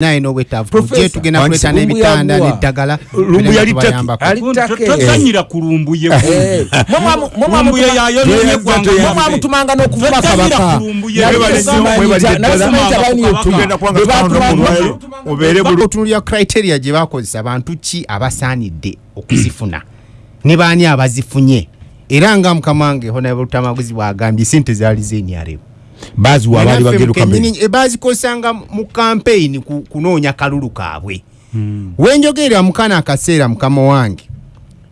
naye n'obwetaavu tujje tugenda kuleeta n'ebitanda n'eddagala tozanyira ku lumbu ye Eh, eggwanga mwamutumanga n'okuvuma Tozanyira kabaka. ku lumbu ye. Nali Mwebale simanyi nnyo, mwebale nti- nali ddala. simanyi nti abaani Kabaka. yetuma. Tugenda Bwe batumanga- obeere otunulira criteria gye bakozesa bantu ki abasaanidde okuzifuna? Ne baani abazifunye? Era nga mukama wange honabutamaguzi bwagambye sente zaali zenyaremu baziwa abaali bageruka mbere. bazikozesanga mu kampeyini ku- kunoonya kalulu kaabwe. Wenjogerera mukana akaseera mukama wange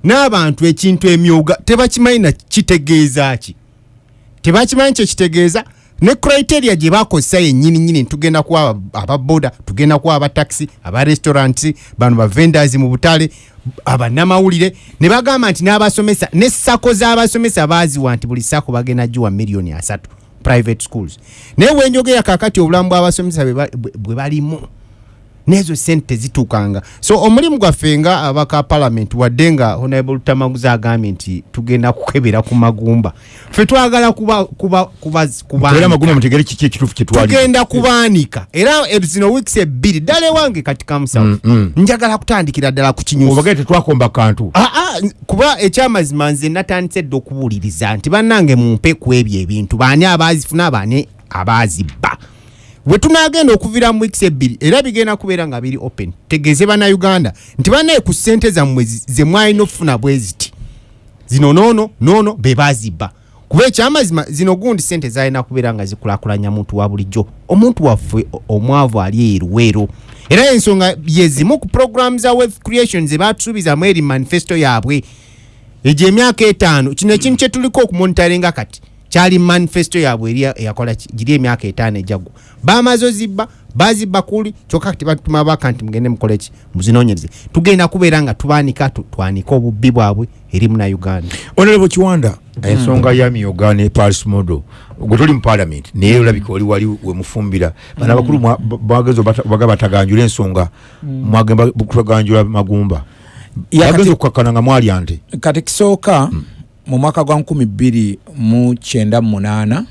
n'abantu ekintu emyoga tebakimanyi na kitegeeza ki? Tebakimanyi kyekitegeeza ne criteria gye bakozesa yennyini nyini tugenda kuwa ababoda tugenda kuwa abataxi abarestaurant bano bavendors mu butale abanamawulire ne bagamba nti n'abasomesa ne sako z'abasomesa baaziwa nti buli sako bagenda giwa miliyoni asatu private schools. Naye wenjogera kakati obulamu bw'abasomesa bwe ba- bwe- nezo sente tezituukanga so omulimu gwaffe nga abaka parliament wadde nga honorable tamaguzi agambye nti tugenda kukebera ku magumba. Ffe twagala tugenda kubaanika. Era e- zino weeks ebbiri ddala ewange kati kamusawo. Njagala kutandikira ddala ku kinyusi. Obagere tetwakomba kantu. Ah, ah, kuba ekyamazima nze natandise dde okuwuliriza nti bannange mumpe ku ebyo ebintu. Baani abaazifuna baani abaazibba bwe tunaagenda okuviira mu weeks ebbiri era bigenda kubeera nga biri open tegeeze bannayuganda nti bannaye ku ssente zammwe ze mwalina okufuna bwe ziti. Zino noono noono be baazibba. Kuba ekyamazima zino gundi sente zalina kubeera nga zikulakulanya muntu wa bulijjo. Omuntu waffe omwavu ali eruweero era ensonga yezimu ku program za wealth creation ze batusuubizamu eri manifesto yaabwe. Egyo emyaka etaano kino ekintu kyetuliko okumonitaringa kati kyali manifesto yaabwe eyakola giri emyaka etaano ejagwa bamaze ozibba bazibba kuli kyokka kati batuma baka nti mugende mukole ki? Muzinonyereze. Tugenda kubeera nga tubaanika tu- twanika obubbi bwabwe eri munauganda. Honorable kiwanda. Ensonga ya miyoga ne paris modo. Gwe tuli mu parliament naye olabika oli wali wemufumbira bana abakulu mwa- ba- bagenza obata- baga bataganjula ensonga. Mwagenda kutaganjula magumba. Bagenza kati- okukakkana nga mwali ante. kati kisooka mu mwaka gwa nkumi bbiri mu kyenda mu munaana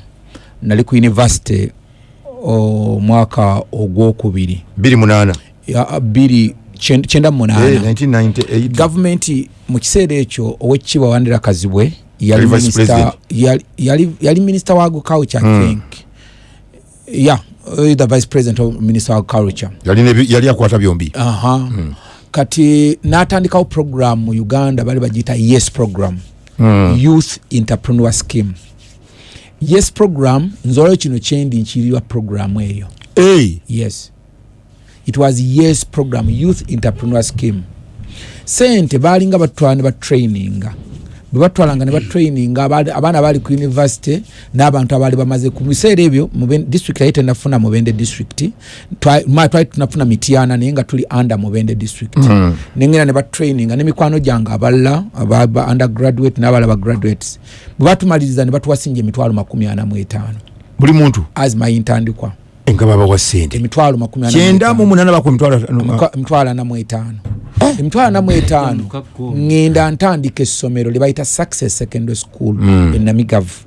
nali ku univesity omwaka ogwokubiri. Biri munana Ya, bbiri kyen- kyenda mu Eh, munaana 1998 gavumenti mu kiseera ekyo owekitiibwa wandera kazibwe yali president. yali- yali yali minister wa agriculture i think. Yeah uh, the vice president of minister of agriculture yali yali akwata byombi. Aha kati n'atandikawo program mu uganda bali bagiyita yes program youth entrepreneur scheme. Yes program nze olwo kino kyendi nkirirwa program eyo. Hey, yes. It was yes program youth entrepreneur scheme. Sente balinga batwala ne batraininga bwe batwalanga ne batraininga abaali- abaana bali ku university n'abantu abaali bamaze ku biseera ebyo district yali tenafuna mubende ma- twali tunafuna mityana naye nga tuli under mubende district. Nengenda ne batraininga nemikwano gyange abalala aba- undergraduate n'abalala graduates. Bwe batumaliriza ne batuwasinja emitwalo makumi ana mu etaano. Buli muntu? As my intandikwa nga babawa sente. Emitwalo makumi kyenda mu munana bakwa emitwalo ana mu etaano emitwalo ana mu etaano ŋŋenda ntandika essomero lye bayita success secondary school enamigavu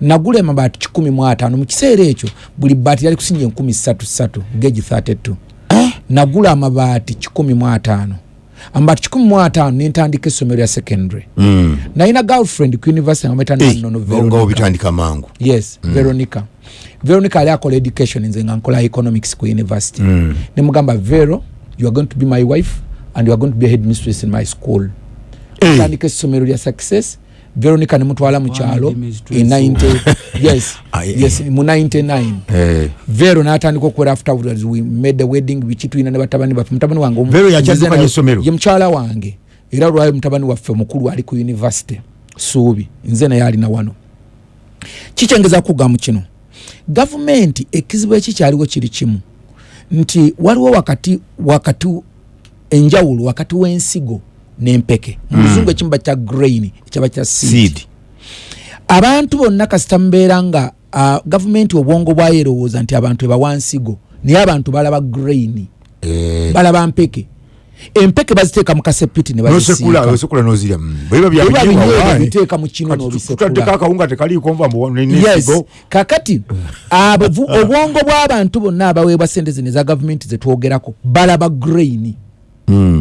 nagula emabaati kikumi mu ataano mu kiseera ekyo buli baati yali kusinja enkumi ssatu ssatu geji 32 nagula amabaati kikumi mu ataano. Amabaati kikumi mu ataano nentandika essomero lya secondary. Nalina girlfriend ku university ameta nanono nga Veronica. obitandika mangu. Yes mm. veronica. Veronica ali akola education nze nga nkola economics ku university. Mm. nemugamba vero you are going to be my wife and you are going to be a headmistress in my school. Tandika essomero lya success. Veronica nemutwala mu kyalo headmistress. 90 yes yes mu 99 Eh, vero natandika okukola afterwards. We made the wedding biki tulina ne batabani baffe. Mutabani wange ye mukyala wange. Era olwayo mutabani waffe mukulu ali ku university. Suubi nze naye alina wano. Kikyengeza kugamu kino. Gavumenti ekizibu ekikyaliwo kiri kimu. Nti waliwo wakati wakati enjawulo wakati w'ensigo n'empeke. Mu luzungu ekimu bakya grain ekyaba kya seed. Abantu bonna kasita mubeera nga gavumenti obwongo bwayo erowooza nti abantu ebawa nsigo naye abantu balaba grain Eh, balaba mpeke. Empeke baziteeka mu kasepiti ne nosekula bazisiika osekula nozirya. Mm. bwe biba Bwe biba byabinywa binyweebwa waani. biteeka mu kino Kati n'obisekula. tutaddeko akawunga tekaliiko nva mbu yes. nesigo kakati abavu- obwongo bw'abantu bonna abaweebwa sente zino eza gavumenti zetwogerako balaba grain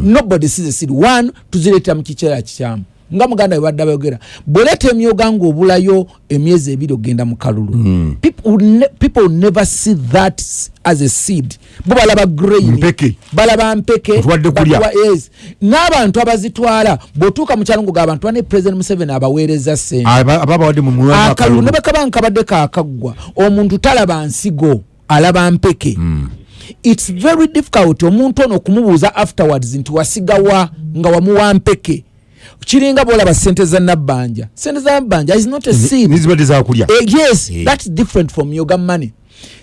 nobody sees a seed. One tuzireetera mu kiseera kikyamu. Nga muganda we badde bayogera bw'oleeta emyoga ng'obulayo emyezi ebiri ogenda mu kalulu People never see that as a seed. Bo balaba grain balaba mpeke n'abantu abazitwala bw'otuuka mu kyalo ngoga abantu bane president museveni abaweereza sente aba bawadde mu muwanga akalulu ne bakaba nkabadde kakaggwa omuntu talaba nsigo alaba mpeke its very difficult omuntu ono okumubuuza afterwards nti wasigawa nga wamuwa mpeke. Kiringa bwolaba sente za nabbanja. Sente za nabbanja is not a seed. nizibadde zakulya Eh, yes that's different from yoga money.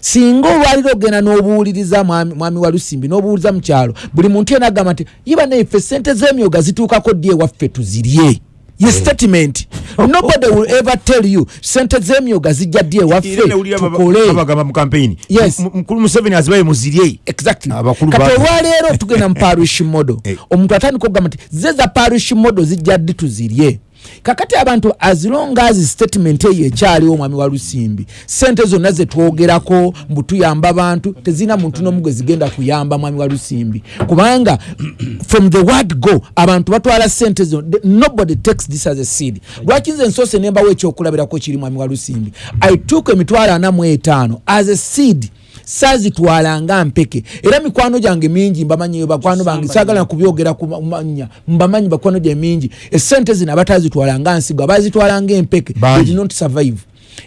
Singa olwaliro ogenda n'obuwuliriza mwami mwami wa lusimbi n'obuwuliza mu kyalo buli muntu yena agamba nti yiba naife sente z'emyoga zituukako ddi ewaffe tuzirye ye statement nobody will ever tell you. Sente z'emyoga zijja ddi ewaffe? Tukole. babagamba mu kampeyini Yes. Mukulu museveni azibaye muzirye. Exactly. Kati olwaleero tugenda mu parish model Eh. omuntu atandika okugamba nti ze za parish model zijja ddi tuzirye kakati abantu azilonga azi statement eyo ekyaliwo omwami wa lusimbi sente zonna zetwogerako mbu tuyamba bantu tezirina muntu n'omu gwe zigenda kuyamba mwami wa lusimbi. Kubanga from the word go abantu batwala sente zo nobody takes this as a seed. Lwaki nze nsoose nembawo ekyokulabirako kiri mwami wa lusimbi? I took emitwalo ana mu etaano as a seed saazitwala nga mpeke. Era mikwano gyange mingi mbamanyi bakwano bange saagala kubyogera kumanya mbamanyi bakwano gye mingi. Esente zino abatazitwala nga nsigo abazitwala nga empeke they did not survive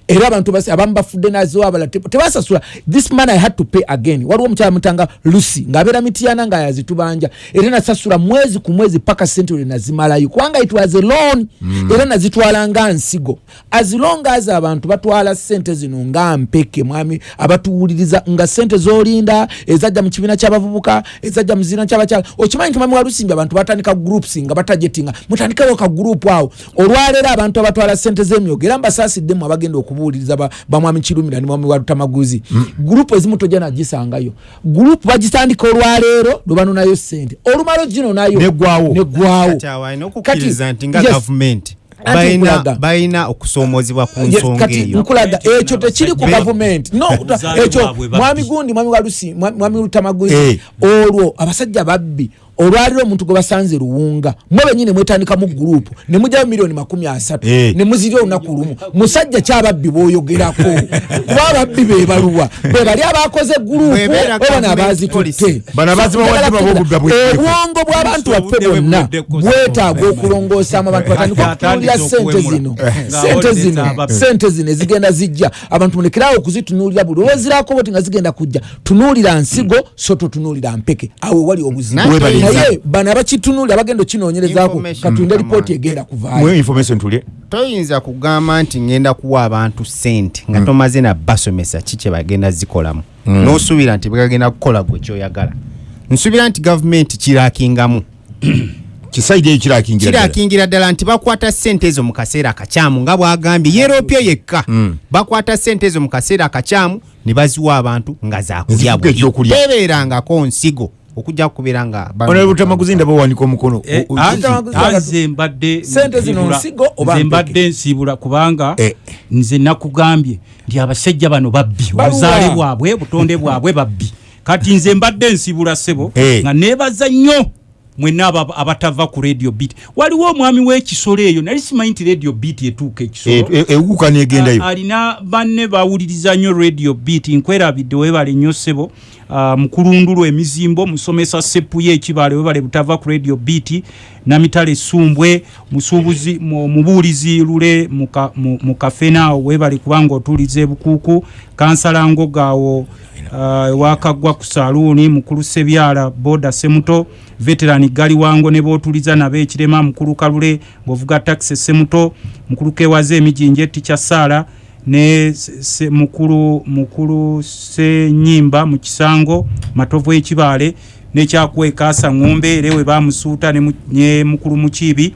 era abantu basi- abamu bafudde nazo abala te- tebasasula. This man i had to pay again. Waliwo omukyala mutanga lucy ng'abeera mitiyana nga yazitubanja era nasasula mwezi ku mwezi paka sente lwe nazimalayo. Kubanga it was a loan. Era nazitwala nga nsigo. As long as abantu batwala sente zino nga mpeke mwami abatuwuliriza nga sente zolinda ezajja mu kibiina ky'abavubuka ezajja mu kibiina ky'abakyala. Okimanyi nti mwami walusimbi abantu batandika groups nga batajetinga mutandikewo ka group awo. Olwaleero abantu abatwala sente z'emyogo era mbasasiddemu abagenda okubuuliriza ba- bamwami kirumira ne mwami walutamaguzi gurupu ezimu tojja nagisangayo. Gurupu bagitandika olwaleero lwe banonayo sente olumalo gino nayo neggwawo kati balina okusoomozebwa ku nsonga kati eyo. nkulaga ekyo tekiri ku gavumenti no ekyo mwami gundi mwami walusi mwami mwami lutamaguzi Eh. olwo abasajja babbi olwaliro omuntu gwe basanze luwunga mwe benyini mwetandika mu gurupu ne mugyayo miliyoni makumi asatu Eh. ne muzirya olunaku lumu musajja kyababbi bwoyogerako kuba ababbi bebaluwa be bali abakoze gurupu b'obudda bw'ekirevu. obwongo bw'abantu baffe bwe bwonna kosa. bwetaaga okulongosaamu abantu batandika atandise sente zino sente zino ababbi. sente zino ezigenda zijja abantu mulekerawo okuzitunuulira buli olwezirako boti nga zigenda kujja tunuulira nsigo so totunuulira mpeke awo wali Weebaliza. Naye bano abakitunuulira bagenda okinoonyerezaako lipooti Come on. egenda kuvaayo. Toyinza kugamba nti ngenda kuwa abantu sente nga tomaze na basomesa ki kye bagenda zikolamu? N'osuubira nti bagenda kukola gwe kyoyagala. Nsuubira nti gavumenti kirakingamu kisaidi eyo kirakingira ddala. kirakingira ddala nti bakwata sente ezo mu kaseera akakyamu nga bwagambye yeropya yekka. Bakwata sente ezo mu kaseera akakyamu ne baziwa abantu nga zakulya tebeerangako nsigo okujja kubeera nga Honorable Tamaguzi ndaba wanika omukono. Eh, anti- Tamaguzi anze mbadde Sente zino nsibula- nsigo oba nze mbadde nsibula kubanga Eh. nze nakugambye nti abasajja bano babbi obuzaale bwabwe butonde bwabwe babbi. Kati nze mbadde nsibula sebo Eh. nga nebaza nnyo mwenna aba- abatava ku radio beat. Waliwo omwami w'ekisolo eyo nali simanyi nti radio beat etuuka ekisolo. E- e- alina banne bawuliriza nnyo radio beat nkwerabidde webale nnyo ssebo Ah, mukulundulu emizimbo musomesa seppuye ekibale webale butava ku radio beat namitale sumbwe musuubuzi mu- mubuulizi lule mu ka- mu mu kafenaawo webale kubanga otuuliza ebukuuku kansalangogaawo ewakaggwa ku saluuni mukulu sebyala boda semuto veterani galiwango ne bootuliza nabo ekirema mukulu kalule ng'ovuga takisi semuto mukulu kewaza emijinja etikya saala ne se, mukulu mukulu senyimba mu kisango matovu ekibale nekyakwekasa ngombe era we bamusuuta ne mu- ne mukulu mukiibi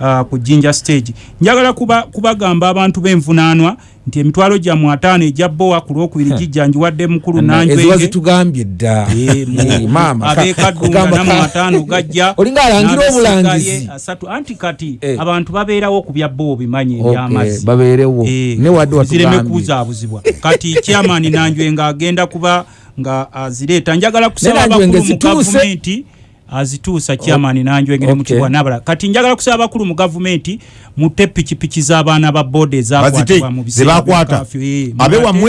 uh, ku jinja stage. Njagala kuba, kubagamba abantu b'envunaanwa nti emitwalo gyammwe ataano ejja bowa ku lwokubiri gijjanjiwadde mukulu eziwa nanjwenge zitugambye dda. Eh, Eh, maama. Ka- abekadunga kugamba namu ka- ataano gajja olinga alangira obulangizi. asatu. Anti kati Eh. abantu babeerawo ku bya bo bimanye Okay, ebyamazzi babeerewo. Ne wadde zireme watugambye. kubuzaabuzibwa kati chairman nanjwe nga agenda kuba nga azireeta njagala kusaba abakulu mu gavumenti azituusa chairman nanjwe ngere mu Okay. kibwa nabala. Kati njagala kusaba abakulu mu gavumenti mutte pikipiki z'abaana ba bazite ezakwatibwa mu curfew, eh,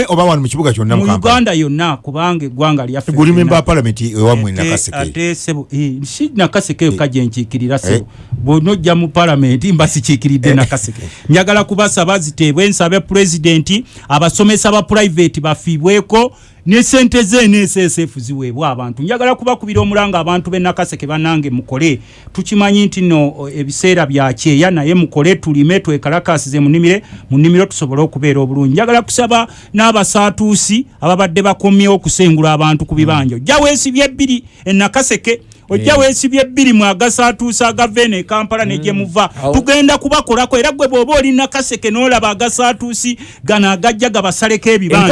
oba wano mu kibuga kyonna mu uganda yonna kubanga eggwanga lyaffe guli lyonna. memba wa palamenti ewammwe Ate- nakaseke. ate sebo eh, si nakaseke yo kajje nkiikirira Eh. sebo. Bwonojja mu palamenti mba sikiikiridde nakaseke. Njagala kubasaba ziteebwe nsabe pulezidenti abasomesa ba purayiveti bafiibweko ne sente ze nssf ziweebwa abantu. Njagala kubakubira omulanga abantu benakaseke banange mukole. Tukimanyi nti no ebiseera byakyeya naye mukole tulime twekalakasize mu nnimire mu nnimiro tusobole okubeera obulungi. Njagala kusaba n'abasaatuusi ababadde bakomyewo okusengula abantu ku bibanja. Ojja weesibye ebbiri enakaseke ojja weesibye ebbiri mwagasaatuusa agava eno ekampala negye muva. Awo. tugenda kubakolako era gwe bw'oba oli nakaseke n'olaba agasaatuusi gano agajja gabasaleko ebibanja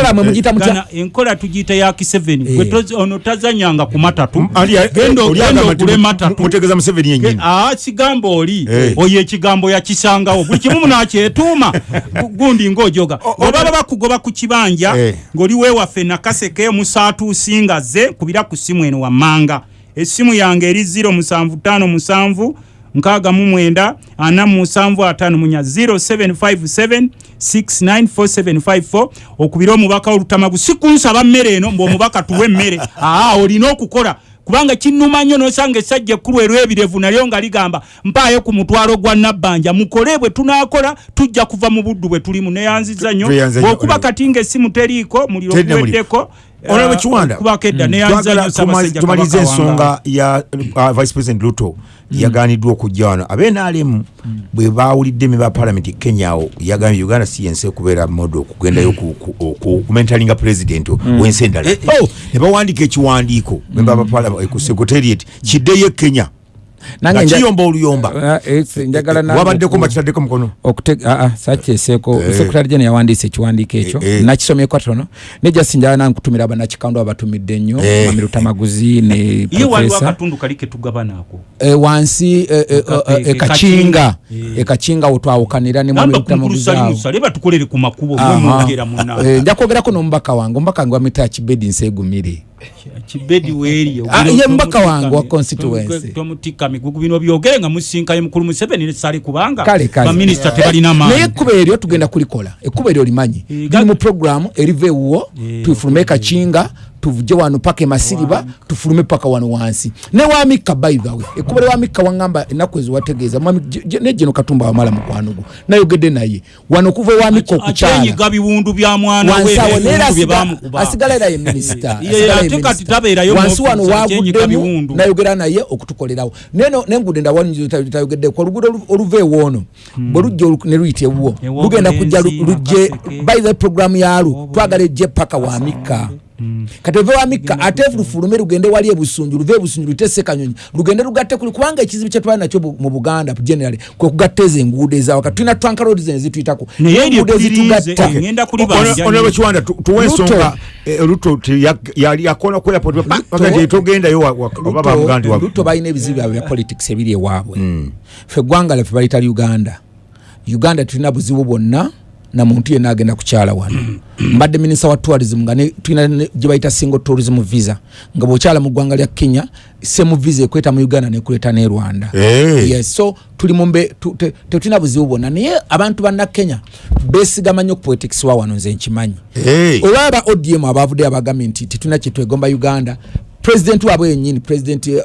Enkola tugiyita ya kiseveni. Eh. Ono tazanyanga ku matatu. Genda oli genda mu- matatu. aa kigambo oli. Eh. oyo ekigambo yakisangawo. Buli kimu munakyetuuma Gu- gundi ngaojoga oba baba bakugoba ku kibanja Eh. ng'oli weewaffe nakaseke musaatuusi nga ze kubira ku simu eno wammanga essimu yange eri 0757 nkaaga mu mwenda ana mu musanvu ataano munya 0757 694754 okubira omubaka olutamagu si kunsaba mmere eno mbw'omubaka tuwe emmere aa olina okukola kubanga kinnuma nnyo nosanga essajja ekkulu erw'ebirevu nalyo nga ligamba mpaayo ku mutwalo gwa nabbanja mukole bwe tunaakola tujja kuva mu buddu bwe tulimu. Neyanziza nnyo. Bw'okuba kati ng'essimu teriiko muliro. guweddeko Honorable Kiwanda, kubako edda neyanziza twagala nnyo tuma- Ssaabasajja tumalize Kabaka wange. ensonga ya uh, vice president luto yaganiddwa okujja wano. Abenaalemu bwe bawulidde meba palamenti kenya awo yagambye uganda si yensi okubeera modo okugendayo ku- ku- ku- kumentalinga president wensi endala Oh, ne bawandiika ekiwandiiko memba ba parliament ku secretariat kiddeyo e kenya Nange kiyomba oluyomba. Ah, eh, njagala nange wabaddeko mbakitaddeko mukono? Sakyeseeko Eh. sekretary gen yawandiisa ekiwandiiko ekyo. Eh, eh. nakisomyeko tono nejasi njala nange kutumira abannakikando abatumidde nnyo Eh. mwami lutamaguzi ne Eh, wansi eh, eh, Eka- eh, ekakinga Eh. ekakinga wetwawukanira ne lutamaguzi awo. Kumulusalimusa leba tukolere ku makubo Aha. mwemwogera muna Eh, nja kwogerako n'omubaka wange. Omubaka wange wamita kibedi nseegumire kibedi weeri Ah, ye mubaka wange wa constituency. tomutika migugu bino byogere nga musinkanye mukulu museveni nesali kubanga Kale, kale. baminisita tebalina naye maanyi. ekkuba eryo tugenda kulikola. Ekkuba eryo limanyi. Eh, liri ga- mu programu eriva ewuwo Eh, tufulume kakinga tuvuje wano paka emasiriba tufulume paka wano wansi. Way ekkuba lyewamikka waŋŋamba ennaku eziwategeeza mwami J- J- ne geno katumba wamala mukwanugu nayogedde naye wano okuva ewamikka okukyala. akyenyiga biwundu bya mwana we wansi awo naye n'ebiwundu bye asiga- bamukuba asigala era ye mu wansi wano waguddemu biwundu. nayogera naye okutukolerawo. Neno nengudde ndawalitayogeddeku oluguudo olu- oluva ewoono bwe lujja olu- ne luyita ewuwo Ewo lugenda kujja lu- Bulenzi, lujje Nakaseke. by the programu yalwo twagala ejje paka wamikka kati ove wamikka ate lufulume lugende wali ebusunju luve ebusunju luyite sekanyonyi lugende lugatte kuli kubanga ekizibu kyetwali nakyo mu buganda generally kwe kugatta ezo enguudo ezawaka tulina twanka road zene zituyitako. Enguudo kuliriize ezitugatta. ngenda kulibanja onoba kiwanda tu- tuwe Ruto. ensonga eh, luto yali yakona ku airport Ruto- togendayo wa- wa- oba bamugaa nti wa- luto balina ebizibu byabwe bya politics ebiri ewaabwe. Ffe eggwanga lyaffe balita uganda. Uganda tulina buzibu bwonna na muntu yenna agenda kukyala wano. Mbadde minisita wa tourism nga tulina gye bayita single tourism visa nga bw'okyala mu ggwanga lya kenya semu visa ekweta mu uganda nekuleta ne rwanda. Eh. yes so tuli mumbe tu- te- tetulina buzibu bwonna. Naye abantu banna kenya besigama nnyo politics wa wano nze nkimanyi. Eh. oba aba odm abavuddeyo abagambye nti tetulina kyetwegomba uganda. President waabwe yennyini president uh,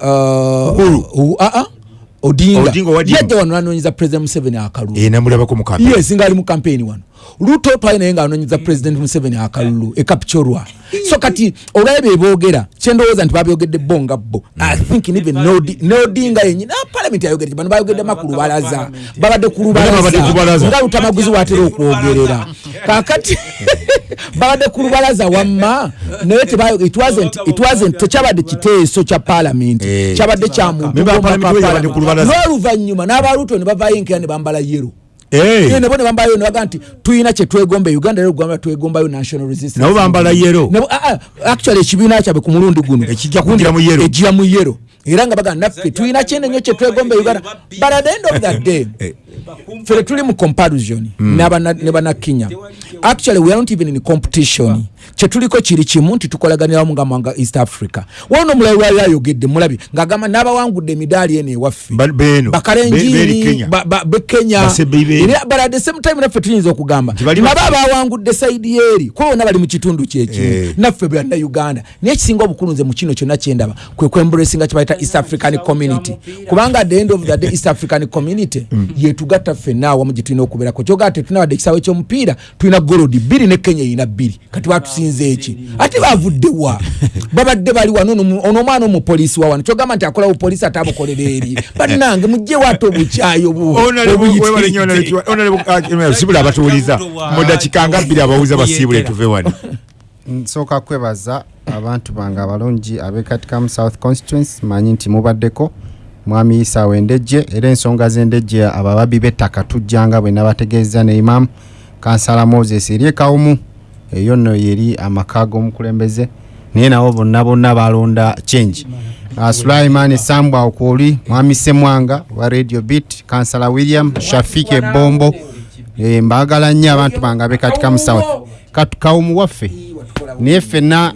Odinga. Yajja wano nanonyeza president museveni akalulu. Eh, yes nga ali mu campaign wano. Luto twaye naye ngaanonyeza president museveni akalulu ekapchorwa so kati olwaye beboogera kyendowooza nti babyogedde bo. Nga bo i think even Nodi- nodinga yenyini palamenti ayogedde bano bayogedde ma ku lubalaza babadde ku babadde ku lubalaza. Lubalaza. nga lutamaguzi watera okwogerera kakati babadde ku lubalaza wamma naye tebayo- it wasn't- it wasn't- tekyabadde kiteeso kya palamenti Eh. kyabadde kya muntu Member wa gw'omwaka Parliament wa babadde ku lubalaza. Parliament. n'oluvannyuma n'abaluto ne bavaayo enkeera ne bambala yero Eh, Ye nebo ne bambayo ne baga nti tuyina kyetwegomba uganda lero gwamba twegombayo national resistance nabo bambala yero ah, ah, actually ekibiina kyabwe ku mulundi guno kugira mu yero. Era nga baga naffe tuyina kyenenyo kyetwegomba e uganda? but at the end of that day Eh. fere tuli mu comparison n'abana- ne bannakenya actually we are not even in competition kyetuliko kiri kimu nti tukolaganira wamu nga mwanga east africa. Wano omulayi lwali ayogedde mulabye ng'agamba n'abawangudde emidaali eno ewaffe. Bakalenjini be kenya. but at the same time naffe tuyinza okugamba nabo abawangudde saidi eri kuba bonna bali mu kitundu kyekimu Eh. naffe byanna uganda. Naye ekisinga obukulu nze mu kino kyonna kyendaba kwe kwembulesinga kyebayita east african community. Kubanga at the end of the day east african community yetugatta ffenna awamu gye tulina okubeerako. Kyogaa tetulina wadde ekisaawe ky'omupiira tulina golodi bbiri ne kenya erina bbiri. Kati batusinza eki? Ate bavuddewa babadde bali wano ono omwana omupoliisi wa wano. Kyogamba nti akola bupoliisi ate abukolera eri. Bannange mugjewo ate obukyayi obu- obuyitirivu. sibula abatuwuliza mu dakiika nga bbiri abawuza basiibule tuve wano. nsooka kwebaza abantu bange abalungi abekatika mu south constituency manyi nti mubaddeko. Mwami isaawo endejje era ensonga z'endejje abababbi b'ettaka tujjanga bwe nabategeeza ne imamu kansala moses eri ekawumu eyo nno yeri amaka g'omukulembeze naye nabo bonna bonna balonda change. Uh, sulaiman sambwa okwoli mwami semwanga wa radio bit kansala william shafiki ebombo e, mbagala nnyo abantu bange abekatika mu south Katu- kawumu waffe naye ffenna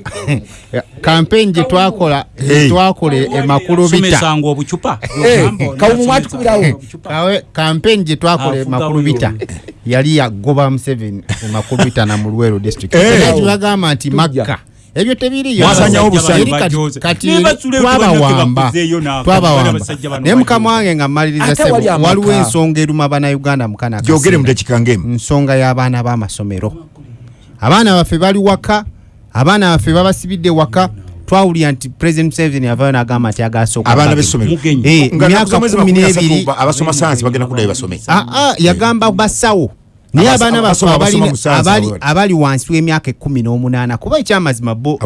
kampeni gye twakola twakola emakulu bita. Somesanga obucupa. Eh, kawumu mwatukubirawo Kawe- kampeni gye twakola emakulu bita yali yagoba museveni emakulu bita na mu lwero district era tubagamba nti makka ebyo tebiriyo. Mwasanyawo Eri obusanyi. kati- kati Ne basula twabawamba. twabawamba. Naye mukama wange nga mmaliriza sebo waliwo ensonga eruma bannayuganda mukana nsonga y'abaana b'amasomero. Abaana baffe bali waka abaana baffe babasibidde waka twawulira nti president museveni avayo n'agamba nti agasooka abaana b'essomero. Mugenyi. Eh, kumi n'ebiri. ba- abasoma sayansi bagenda kuddayo basome. Aa yagamba basawo naye abaana baffe abali- wansi w'emyaka ekumi n'omunaana. Kuba ekyamazima bo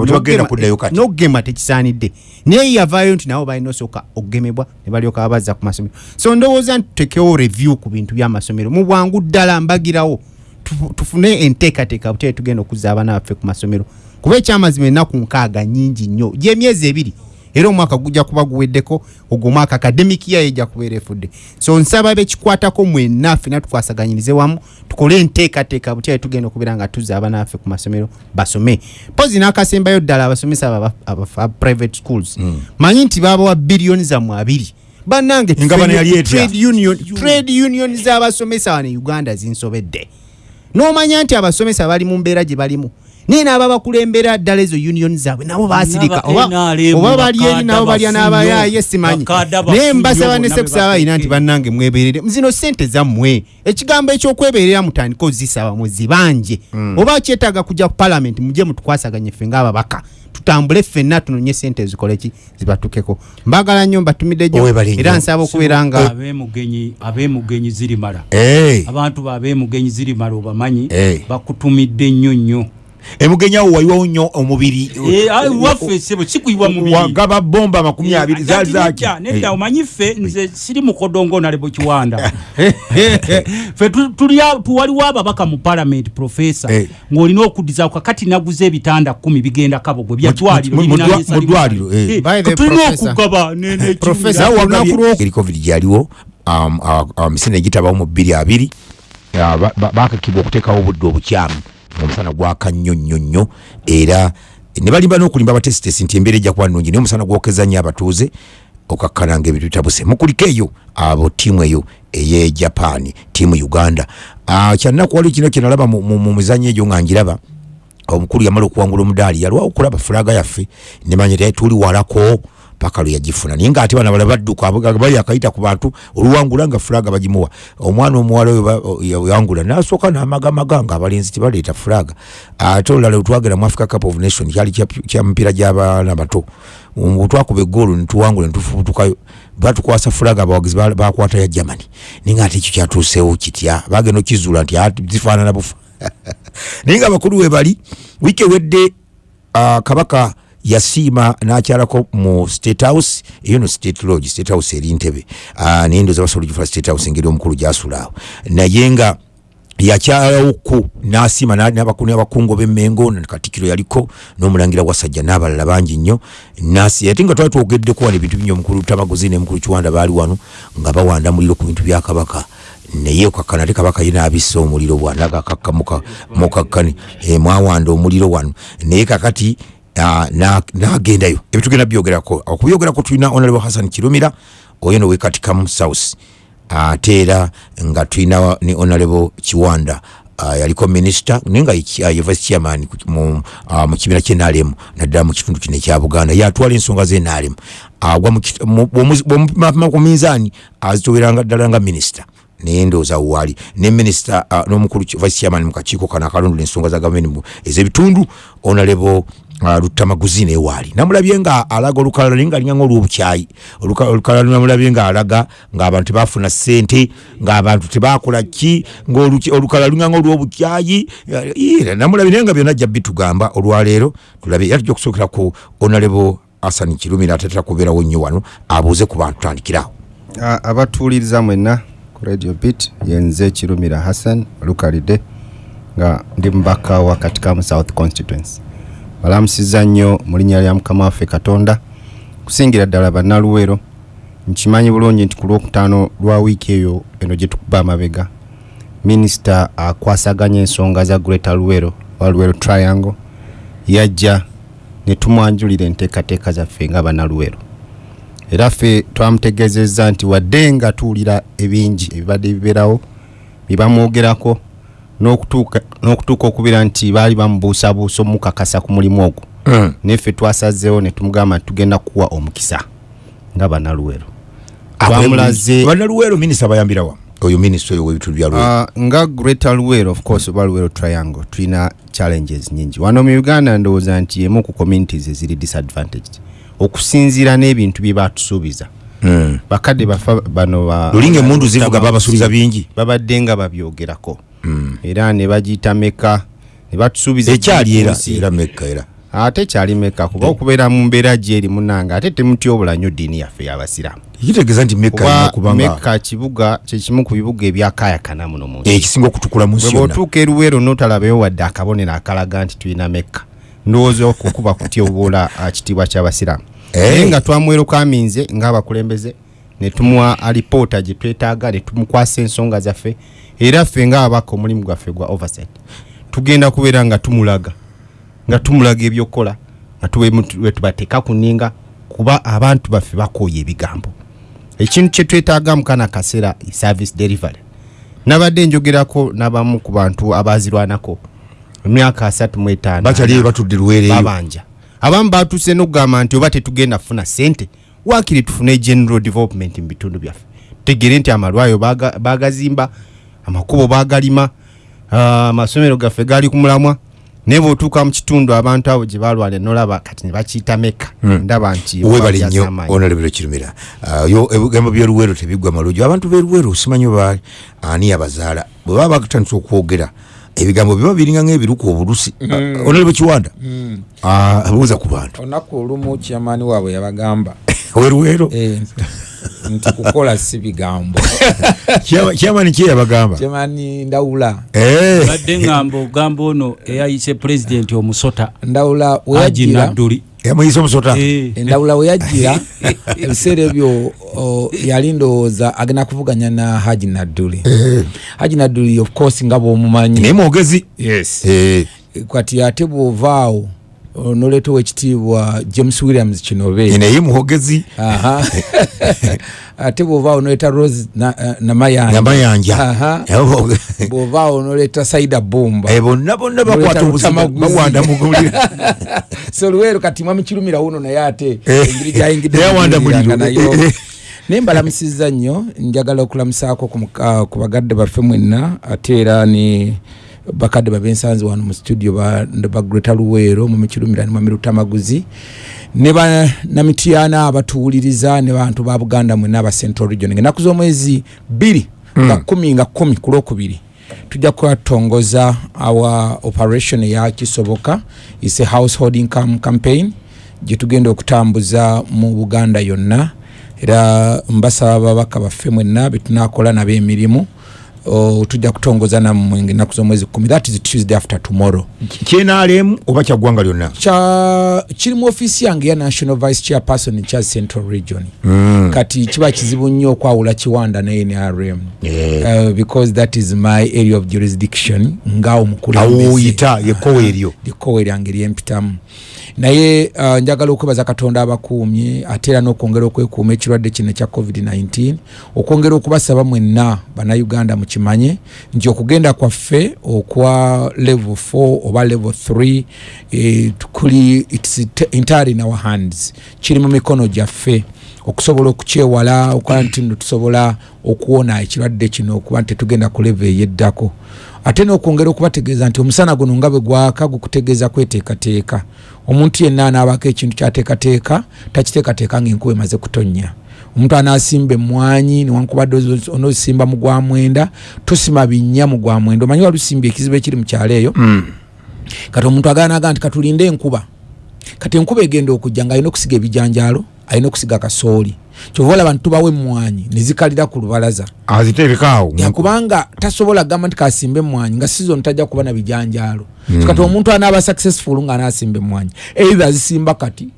n'okugema tekisaanidde. Naye yavaayo nti nabo balina osooka okugemebwa ne balyoka babazza ku masomero. So ndowooza nti tutekewo review ku bintu by'amasomero. Mu bwangu ddala mbagirawo tufu- tufune enteekateeka butere tugenda okuzza abaana baffe ku masomero kuba ekyamazima ennaku nkaaga nyingi nnyo. Gyemyezi ebiri era omwaka gujja kuba guweddeko ogwo omwaka academic year ejja kubeera efudde so nsaba bekikwatako mwenna ffena tukwasaganyirize wamu tukole enteekateeka butyali tugenda okubeera nga tuzza abaana baffe ku masomero basome. Pozi n'akasembayo ddala abasomesa aba- private schools. Manyi nti babawa biliyoni zammwe abiri. Bannange union trade union z'abasomesa wano e uganda zinsobedde. N'omanya nti abasomesa bali mu mbeera gye balimu naye n'aba bakulembera ddala ezo union zaabwe nabo basirika oba NRM oba bali eri bakadda nabo balya n'abayaye simanyi naye mbasaba ne bonna sekusaabayina nti bannange mweberere zino sente zammwe ekigambo ekyokweberera mutandika ozisaba muzibanje oba kyetaaga kujja ku palamenti mujje mutukwasaganye ffe ng'ababaka. Tutambule ffenna tunonye sente zikoleki zibatukeko. Mbagala nnyo mbatumidde nnyo. era nsaba okubeera nga abemugenyi abemugenyi zirimala. Eh, abantu babemugenyi zirimala obamanyi bakutumidde nnyo nnyo emugenyawo waliwo nnyo omubiri. Eh, ah, waffe sebo sikuyibwa mubiri. Wagaba bomba amakumi abiri zaali zaki Nedda, omanyi ffe nze siri mukodongo nalebo kiwanda. Ffe waliwo ababaka mu parliament profesa Eh. ng'olina okuddiza kakati naguza ebitanda kumi bigenda kabogwe Mu- byadwaliro mu- mu birina dwa- byesa mu limu. ddwaliro, eh. Eh, By the tulina professor. okugaba covid gyaliwo um, uh, uh, misinde egitabawo mu bbiri abiri uh, ba- ba- bakakibwa okuteekawo obudde obukyamu omusana gwaka nnyo nnyo nnyo era ne balimba n'okulimba abatesitesi nti embeera ejja kuba nnungi naye omusana gwokeza nnyo abatuuze okakkalanga ebintu bitabuse mukuliko eyo abo tiimu eyo eye japan tiimu uganda. Uh, kyannaku waliwo kino kyenalaba mu, mizanyo egyo nga ngiraba. Omukulu yamala okuwangula omudaali yalwawo okulaba fulaga yaffe nemanya tuli walako paka lwe yagifuna. Naye ngaate bana bala badduka bali akayita ku bantu oluwangula nga fulaga bagimuwa. Omwana omuwala yawangula nasooka namagamaga nga abalenzi tebaleeta fulaga. Ate olala wetwagera mu africa cup of nation kyali kya- mupiira gy'abaana bato. Twakuba egoolo netuwangula netufubutukayo batukwasa fulaga abawagizi ba- bakwata ya germany. Naye nga ate ekyo kyatuuseewo kitya? Bagenda okizuula nti "Ah, zifaanana bufa. Naye nga abakulu we bali wiiki ewedde uh, kabaka yasiima nakyalako mu state house eyo no state lodge state house eri ntebe. Naye ndoza basobola gifula state house engeri omukulu gyasula awo. Naye nga yakyalawoku nasiima na- n'abakulu abakungu b'emmengo katikiro yaliko n'omulangira wasajja n'abalala bangi nnyo. Nasi ate nga twali twogeddeko wano ebintu binyo omukulu tamaguzi nemukulu kiwanda baali wano nga bawanda muliro ku bintu bya kabaka. Naye okakkana ate kabaka ye n'abissa omuliro bwanagakakka mukakkani. E, mwawanda omuliro wano. Naye kakati n'agendayo ebitugenda byogerako. Okubyogerako tulina honorable hassan kirumira oyo nowekatikamu south. Ate era nga tulina ne honorable kiwanda uh, yaliko minisita naye nga ye- uh, ye vice chairman ku- mu, uh, mu kibiina kyenalemu naddala mu kitundu kino ekya buganda. Yatwala ensonga zenalemu agwa bwomupima ku minzaani azitoweranga ddala nga minisita naye ndowooza waali ne minisita uh, n'omukulu vice chairman mu kakiiko kano akalondula ensonga za gavumenti ez'ebitundu uh, lutamaguzi naye waali namulabye nga alaga olukalala naye nga alinganga olwobukyayi Oluka- olukalala namulabye nga alaga ng'abantu tebafuna ssente ng'abantu tebakola ki ng'oluki- olukalala lunganga olwobukyayi Ira, namulabye naye nga byonna ajja bitugamba olwaleero tulabe era tujja okusookera ku honorable asan kirumira atatera kubeerawo nnyo wano abuuze ku bantu tandikirawo A- abatuwuliriza mwenna ku radio bit yenze kirumira hassan olukalidde nga ndi mubaka wa katikamu south constituency balamusiza nnyo mu linnya lya mukama waffe katonda kusingira ddala bannaluwero nkimanyi bulungi nti ku lwokutaano lwa wiiki eyo eno gye tukuba amabega. Minisita akwasaganya ensonga za greater luwero wa luwero triangle. Yajja ne tumwanjulira enteekateeka zaffe nga bannaluwero era ffe twamutegeezezza nti wadde nga tuwulira ebingi ebibadde bibeerawo byebamwogerako n'okutuuka n'okutuuka okubeera nti baali bamubuusabuusa omukakasa ku mulimu ogwo. Neffe twasazeewo ne tumugamba nti tugenda kuwa omukisa nga bannaluwero twamulaze bannaluweero minisita bayambirawa oyo minisita oyo w'ebitundu bya luweero. Uh, nga greater luwero of course oba luwero triangle tulina challenges nyingi wano mu uganda ndowooza nti emu ku communities eziri disadvantaged. Okusinziira n'ebintu bye batusuubiza Mm. bakadde bafa bano ba- lulinga emundu zivuga babasuubiza bingi. babadde nga babyogerako era ne bagiyita meka ne batusuubiza ekyali era era mekka era. Ate kyali meka kuba okubeera mu mbeera gyeri munanga ate temutyobola nnyo ddiini yaffe y'abasiraamu. Kitegeeza nti mekka meka kibuga kyekimu ku bibuga ebyakayakana muno mu ekisinga okutukula mu nsi bwe yonna. bwotuuka eruweero n'otalabeyo wadde akabonero akalaga nti tulina mekka ndowooza okukuba kutyoboola ah, kitiibwa ky'abasiraamu. Eh. naye nga twamwerokaminze ng'abakulembeze ne tumuwa alipoota gye twetaaga ne tumukwasa ensonga zaffe era ffe ng'abaka omulimu gwaffe gwa oversight tugenda kubeera nga tumulaga nga tumulaga ebyokukola nga tuwetubateeka ku nninga kuba abantu baffe bakooya ebigambo. Ekintu kye twetaaga mu kana kaseera service delivery. Nabadde njogerako n'abamu ku bantu abazirwanako emyaka asatu mu etaano bakyali batudde luweereeyo babanja. Abamu batuuse n'okugamba nti oba tetugenda kufuna sente waakiri tufune general development mu bitundu byaffe. Tegere nti amalwayo baga- bagazimba amakubo bagalima amasomero gaffe gali ku mulamwa naye bw'otuuka mu kitundu abantu abo gye balwala nolaba kati ne bakiyita meka ndaba nti bajaza nnyo amaanyi. onalebero kirumira. Ebigambo byeruweero tebiggwa malujju abantu beruweero simanyi baali ani yabazaala bwe baba batandisa okwogera ebigambo biba biringa ngaebiruka obulusi onalebo kiwanda Ah, buuza ku bantu. Olunaku olumu kyamaani waabwe yabagamba weruweero eh, nti kukola si bigambo. Kyamani ki yabagamba kyamaani ndawula. Eh, badde ngamba ogamba ono eyayise pulezidenti omusota. Ndawula aji weyajjira nadduli. Yamuyisa omusota? Eh, endawula weyajjira ebiseera ebyo yali ndowooza agenda kuvuganya na haji nadduli. Haji nadduli of course nga bwomumanyi. Naye mwogezi? Yes. Eh, kati ate bwovaawo noleeta owekitiibwa james williams kinobe. Naye muhogezi. Ate bwovaawo noleeta rose na- eh, namayanja. Bwovaawo noleeta saida bumba Eh, bonna bonna bakwata Muleta obuzibu Lutamaguzi. bawanda mugulira so luweero kati mwamukirumira wuno naye ate Eh, engeri gyayingidde naye awanda muguliranga muliro. naye mbalamusiza nnyo njagala okulamusaako ku muka- ku bagadde baffe mwenna ate era ni bakadde babensanzi wano mu studio ba ba greta luweero mumikirumira ne mwamirutamaguzi ne banamityana abatuwuliriza ne bantu ba buganda mwenna aba central region ennaku z'omwezi bbiri nga kumi nga kumi ku lwokubiri tujja kwatongoza our operation eya kisoboka. Is a household income campaign. Gye tugenda okutambuza mu buganda yonna. Era mbasaba babaka baffe mwenna betunakola nabo emirimu tujja kutongoza nammwe ennaku z'omwezi kumi. That is tuesday after tomorrow. Kyenaalemu oba kyaggwanga lyonna kya kiri mu ofiisi yange ya national vice chairperson kya central region. Mm. kati kiba kizibu nnyo okwawula kiwanda ne nrm Yeah. uh, because that is my area of jurisdiction nga omukulembeze awoyita yekowa eryo likowe lyange lyempitamu naye uh, njagala okwebaza katonda abakuumye ate era n'okwongera okwekuuma ekirwadde kino ekya covid-19 okwongera okubasaba mwenna bannayuganda mukimanye nti okugenda kwaffe okwa level 4 oba level 3 eh, kuli its entirely in our hands. Kiri mu mikono gyaffe. Okusobola okukyewala okukola nti nno tusobola okuwona ekirwadde kino okuba nti tetugenda ku leve eyeddako ate n'okwongera okubategeeza nti omusana guno nga bwe gwaka gukutegeeza kweteekateeka. Omuntu yenna anaabako ekintu kyateekateeka takiteekateeka ngaenkuba emaze kutonnya omuntu anaasimba emmwanyi newankubadde onoosimba mu gwa mwenda tosima binnya mu gwa mwenda. Omanyi walusimbye ekizibu ekiri mu kyalo eyo? Kati omuntu agaanaga nti katulinde enkuba. Kati enkuba egenda okujja nga alina okusiga ebijanjaalo alina okusiga kasooli kyova olaba nitubawo emmwanyi nezikalira ku lubalaza. Aziteekekaawo yakubanga tasobola kugamba nti kasimba emmwanyi nga sizoni tajja kuba na bijanjaalo. So kati omuntu anaaba successful nga anasimba emmwanyi either azisimba kati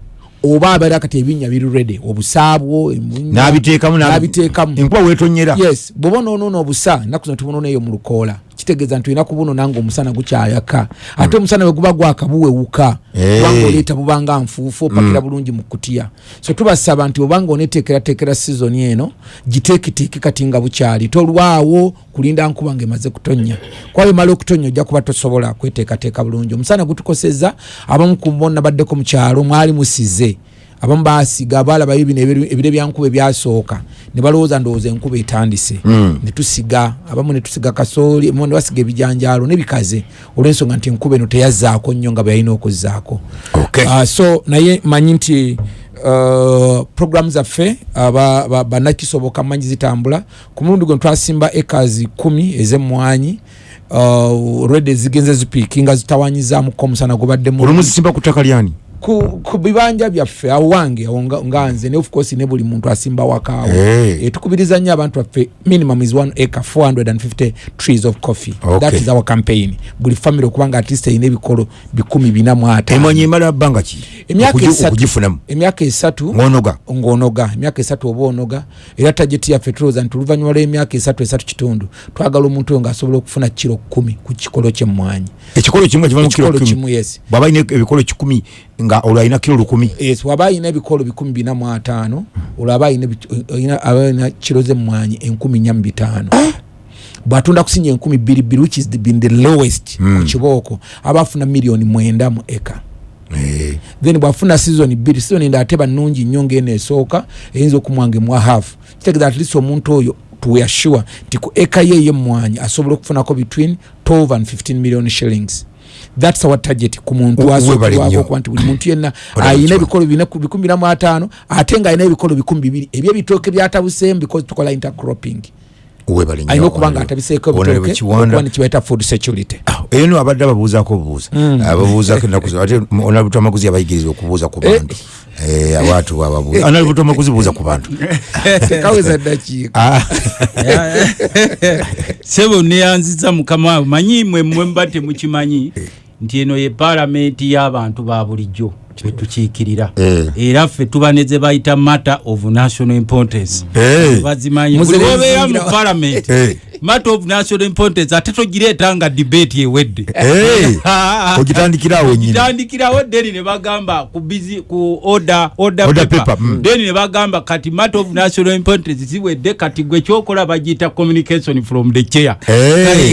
oba abeera kati ebinnya biri redi obusaabwo n'abiteekamu n'abiteekamu. Enkuba weetonyera. Yes bwoba onoonoona obusa ennaku zino tubunoona eyo mu lukoola kitegeeza nti olina kubunoona nga omusana gukyayaka. Ate omusana bwe guba gwaka buwewuka. Kubanga oleeta bubanga nfuufu opakira bulungi mu kutya. So tubasaba nti obanga oneteekerateekera sizoni eno giteeketeeke kati nga bukyali. Tolwawo kulinda nkuba nga emaze kutonnya kuba bemala okutonnya ojja kuba tosobola kweteekateeka bulungi. Omusana gutukosezza abamu ku bonna baddeko mu kyalo mwali musize abamu basiga balabayo bino ebire byankuba ebyasooka ne balowooza ndowooza enkuba etandise Mm. ne tusiga abamu ne tusiga kasooli ne basiga ebijanjaalo nebikaze olw'ensonga nti enkuba eno teyazzaako nnyo nga bwe yalina okuzzaako Okay. Ah, so naye manyi nti uh, programu zaffe aba- ba- bannakisoboka manyi zitambula ku mulundi gwe twasimba ekazi kumi ez'emmwanyi uh, redi zigenze zipiikinga zitawanyizaamuko omusana gubadde mungi. olumuzisimba ku ttaka lyani ku, ku bibanja byaffe awo wange awo nga- nze ne of course ne buli muntu asimba wakaawo Hey. e, tukubiriza nnyo abantu baffe minimum is one acre 450 trees of coffee. Okay. that is our campaign. Buli family okubanga at least erina ebikolo bikumi bina mu ataano emwanyi emala bbanga ki? Emyaka Okugi- esatu okugifunamu emyaka esatu ng'onoga. Ng'onoga. Emyaka esatu oba onoga. Era tageti yaffe tulowooza nti oluvannyuma lw'emyaka esatu esatu kitundu twagala omuntu oyo ng'asobola okufuna kiro kumi ku kikolo ky'emmwanyi. Ekikolo kimu nga kivamu kiro kimu yes. Bw'aba alina ebikolo kikumi nga olwo alina kiro lukumi. Yes waba ayina ebikolo bikumi bina mu ataano olwo aba ayina ebi- ayina- aba ayina kiro z'emmwanyi enkumi nnya mu bitaano. Bw'atunda kusinya enkumi bbiri bbiri which is the, been the lowest Mm. ku kibooko aba afuna miliyoni mwenda mu eka. Eh, then bwafuna sizoni bbiri sizoni enda ate bannungi nnyo ngaeno esooka eyinza okumwanga emwa hafu kitegeeza at least omuntu oyo tuweasure nti ku eka ye ey'emmwanyi asobola okufunako between 12 and 15 million shillings thats our target ku muntu We- webale asookerwako nnyo. okuba nti buli muntu yenna ayina ebikolo bina ku bikumi bina mu ataano ate ng'alina ebikolo bikumi bibiri. Ebyebitooke byatabuseemu because tukola intercropping. Alina okuba nga atabiseeko ebitooke nekibaita food security. Ah, eno abadde ababuuzaako obuuza ababuuzako ennaku zino. ate onalubuto amaguzi abayigiriza okubuuza ku bantu. Eh, abantu bababuuza analubuto amaguzi buuza ku bantu. Tekaweza ddakiika. Ah, sebo neyanziza mukama we manyi mwe mwe mba temukimanyi nti eno ye paalamenti y'abantu ba bulijjo betukiikirira Eh. era ffe tuba ne ze bayita matter of national importance. Eh. bazimanyi buli obeera mu paalamenti Eh. matter of national importance ate togireeta nga debate ewedde. Ogitandikirawo deni ne bagamba ku busy ku order order paper. paper, mm. deni ne bagamba kati matter of national importance ziwedde kati gwe kyokola bagiyita communication from the chair.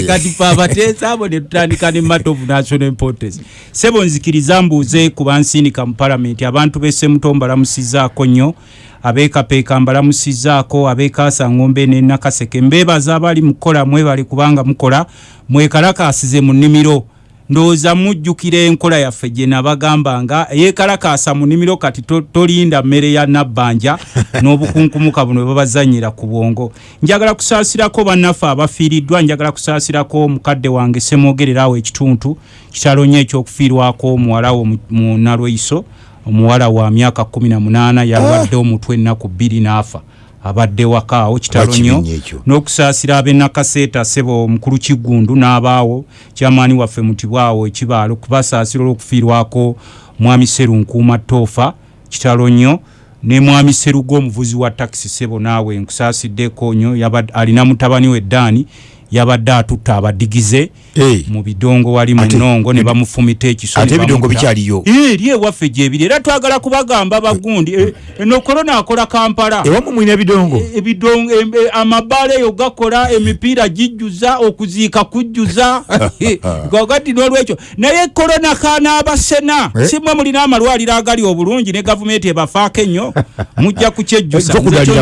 Kati fe abateesa abo ne tutandika ne matter of national importance. Sebo nzikiriza mbuuze ku bansindika mu palamenti abantu b'essemuto mbalamusizaako nnyo. Abeekapeeka mbalamusizaako abeekaasa ngombe ne nakaseke. Mbeebaza abali mu kukola mwebale kubanga mukola. Mwekalakaasize mu nnimiro ndowooza mujjukira enkola yaffe gye nabagambanga yeekalakaasa mu nnimiro kati to- tolinda mmere ya nabbanja n'obukunkumuka buno bwebabazanyira ku bwongo. Njagala kusaasirako bannaffe abafiiriddwa njagala kusaasirako mukadde wange semwogererawo ekituntu kitalo nnyo ekyokufiirwako omuwala wo mu- mu nalweiso omuwala wa myaka 18 yalwadde omutwe ennaku bbiri n'afa abadde wakaawo kitalo nnyo n'okusaasira ab'enakaseeta sebo omukulu kigundu n'abaawo kyamaani waffe mutibwawo ekibaalo kubasaasira olw'okufiirwako mwami seru nkuuma toofa kitalo nnyo ne mwami serugo omuvuzi wa takisi sebo naawe nkusaasiddeko nnyo alina mutabani we ddaani yabadde atutta abadigize Eh. mu bidongo wali mu nnongo ne bamufumita ekiso ate ebidongo bikyaliyo? Eh, eri ewaffe gyebiri era twagala kubagamba bagundi eh, eno korona akola kampala. Ewamu mwina bidongo ebidongo amabaala eyo gakola emipiira gijjuza okuziika kujjuza. Kakati nolwekyo. Naye korona kanaabasena Eh? simwe mulina amalwaliro agali obulungi ne gavumenti ebafaako ennyo mujja kukyejjusa Nze kyo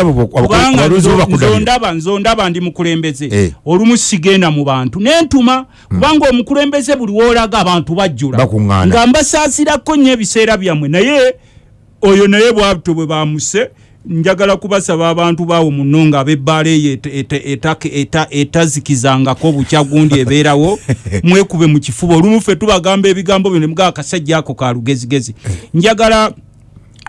abo- kubanga nzondaba nzondaba ndi mukulembeze Eh. olumu sigenda mu bantu. Nentuma kubanga omukulembeze buli woolaga abantu bajjula. Nga mbasaasirako nnyo ebiseera byammwe. Naye oyo naye bwabto bwe bamuse njagala kubasaba abantu baawo muno nga abebbaala eyo eta- eta- eta- eta- etazikizangako bukya gundi ebeerawo. Mwekube mu kifuba. Olumu ffe tubagamba ebigambo bino mugaa akasajja ako ka lugezigezi. Njagala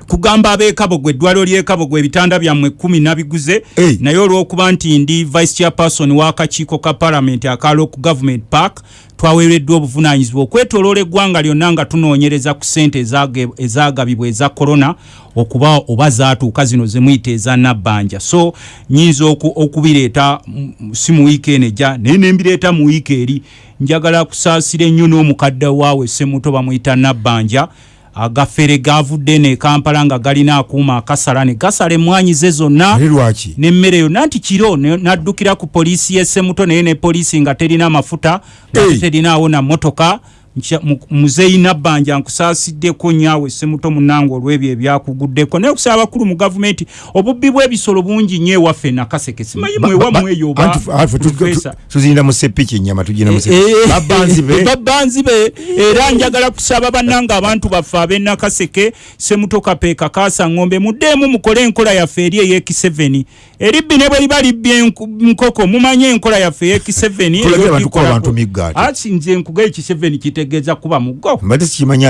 kugamba ab'ekabogwe eddwaliro ly'ekabogwe ebitanda byammwe kumi nabiguze. Hey. naye olw'okuba nti ndi vice chairperson w'akakiiko ka parliament akalo ku government park twaweereddwa obuvunaanyizibwa okwetoloola eggwanga lyonna nga tunoonyereza ku ssente ezage- ezagabibwa eza korona okuba oba zaatuuka zino zemuyita eza nabbanja. So nyinza oku- okubireeta si mu wiiki eno ejja naye nembireeta mu wiiki eri. Njagala kusaasira ennyo n'omukadde waawe semuto bamuyita nabbanja agafere gavudde ne kampala nga galina akuuma akasala ne gasala emwanyi ze zonna nemmere yonna nti kiro naddukira ku poliisi y'essemuto naye ne poliisi nga terina mafuta nga terinaawo na motoka muzeeyi nabbanja nkusaasiddeko nyaawe essemuto munange olw'ebyo ebyakuguddeko. Naye okusaba abakulu mu gavumenti obubbi bw'ebisolo bungi nnyo ewaffe nakaseke simanyi mwewammwe eyo tuzinda mu sepiki enyama tugenda mu sepiki. Eh, babbanzi be era njagala kusaba bannanga abantu baffe ab'enakaseke semuto kapeeka kaasa ngombe muddeemu mukole enkola yaffe eri ey'eki7 eribbi ne bwe liba libbi enku- nkoko mumanye enkola yaffe ey'eki7 Tulagira abantu kuba abantu migga ate. ati nze nkuga eki7 kitegeeza kuba muggo.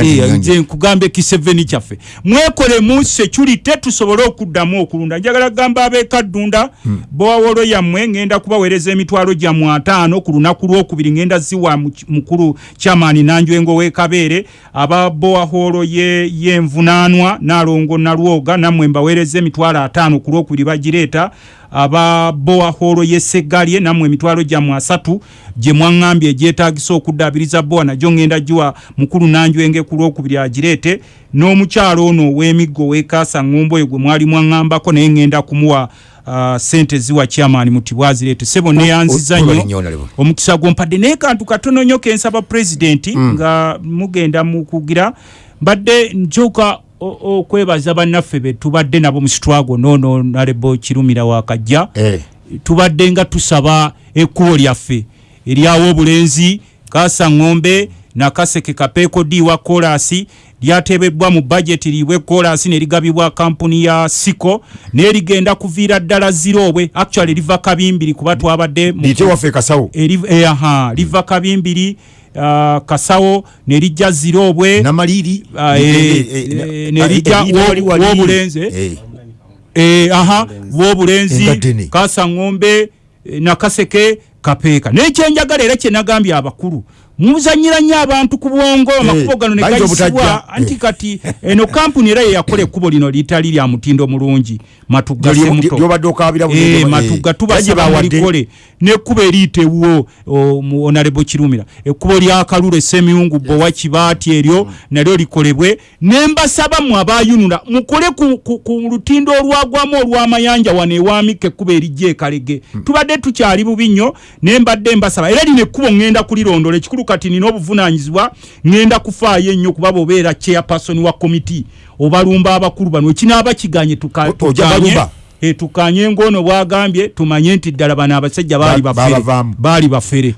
Nti Eh, nze nkugamba ekiseveni kyaffe. Mwekolemu security tusobole okuddamu okulunda. Njagala kugamba abekaddunda bowawolo yammwe ngenda kubaweereza emitwalo gyammwe ataano ku lunaku lwokubiri ngenda ziwa mu- mukulu kyamaani nanjwengo w'ekabeere aba bowaholo ye- y'envunaanwa naalongo nalwoga nammwe mbaweereza emitwalo ataano ku lwokubiri bagireeta aba bowaholo y'eseggalye nammwe emitwalo gyammwe asatu gye mwaŋŋambye egyetaagisa okuddaabiriza bowa nagyo ŋŋenda giwa mukulu nanjwenge ku lwokubiri agireete n'omukyalo ono ow'emiggo wekaasa ŋŋombo oyo gwe mwali mwaŋŋambako naye ŋŋenda kumuwa uh, sente ziwa kyamaani muti bwazireete. Sebo neyanziza nnyo. omukisa gwompadde naye kantu katono nnyo kensaba pulezidenti nga mugenda mukugira mbadde o- okwebaza bannaffe be tubadde nabo mu sitwago noono nalebo kirumira wakajja Eh. tubadde nga tusaba ekkubo lyaffe eryawo obulenzi kaasa ŋŋombe nakaseke kapeeko d wa kolasi lyateebebbwa mu bajeti liibwe kolasi ne ligabibwa kampuni ya siko naye ligenda kuviira ddala ziroobwe actually liva kabimbiri kuba twabadde eh, aha, liva kabimbiri kasawo ne lijja ziroobwe namaliri Ah, eh, eh, w'obulenzi, eh? Eh, aha bwobulenzi Engaddene. kasa ŋŋombe eh, nakaseke kapeeka naye kyenjagala era kyenagambye abakulu muzanyira nnyo abantu ku bwongo amakubo gano ne gayisibwa obutajja. anti kati eno kampuni era yeyakola ekkubo lino litali lya mutindo mulungi. Matugga Lyo- semuto lyobadde okabira buli Eh, ngoma, matugga eh. tubasaba Bagibawadde. mulikole. Nekkubo eriyitewo onalebo kirumira. Ekkubo lya kalule semiyungu bowa kibaati eryo nalyo likolebwe. Nembasaba mwe abayunula mukole ku, lutindo olwagwamu olw'amayanja wano ewamika ekkubo erijja ekalege tubadde tukyali bubi nnyo nembadde mbasaba. Era lino ekkubo ŋŋenda kulirondola ekikulu kati nina obuvunanyizibwa ŋŋenda kufaayo ennyo kuba bobeera chairperson wa komiti obalumba abakulu bano ekinaaba kiganye tuka- tukanye balumba? e, tukanye ng'ono bwagambye tumanye nti ddala bano abasajja baali Ba- bafere.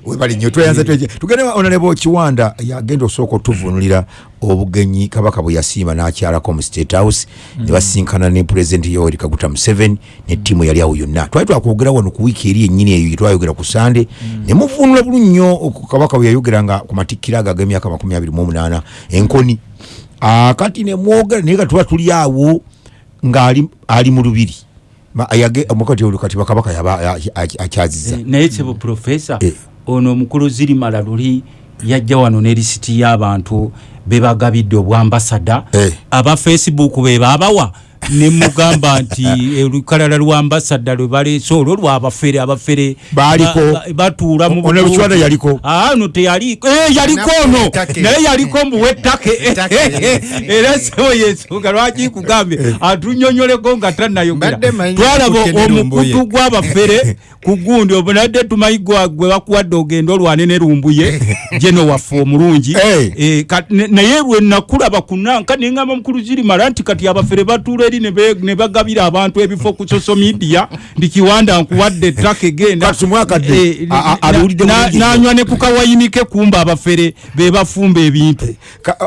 tugende onalebo kiwanda yagenda osooka otuvunulira obugenyi kabaka bwe yasiima n'akyalako mu state house ne basinkana ne pulezidenti yoweri kaguta museveni ne ttiimu yali awo yonna. Twali twakwogera wano ku wiiki eri yennyini eyo yetwayogera ku sande ne muvunula bulu nnyo kabaka bwe yayogeranga ku matikkiro ago ag'emyaka makumi abiri mu omunaana enkoni. Akati ne mwogera naye katuba tuli awo ng'ali ali mu lubiri omukati olwo kati bakabaka yaba ya- ya- akyaziza naye sebo profesa Eh. ono omukulu zirimala luli yajja wano ne lisiti y'abantu bebagabidde obwambasada Eh. aba facebook be babawa nemugamba nti olukalala lwambasada lwe baleese olwo lwabafere abafere batuula mu Ono butuufu. Lukiwanda yaliko. Ah, no teyaliko. Eh, yaliko ono. naye yaliko mbuwettake Ettake. era sebo yensonga lwaki kugambye atunyonyoleko nga tannayogera. Twalaba omukutu gw'abafere ku gundi obunadde tumanyi gwe bakuwadde ogenda olwane ne lumbuye jeno waffe omulungi. Eh. Eh, ne- naye lwe nakulaba kunanka neŋŋamba mukulu zirimala nti kati abafere batuula eri ne ne bagabira abantu ebifo ku social media ndi kiwanda nkuwadde ettaka egenda. Kati mwakadde, Eh, a- a- na- nanywa ne ku kawayinike kumba abafere be bafumba ebintu.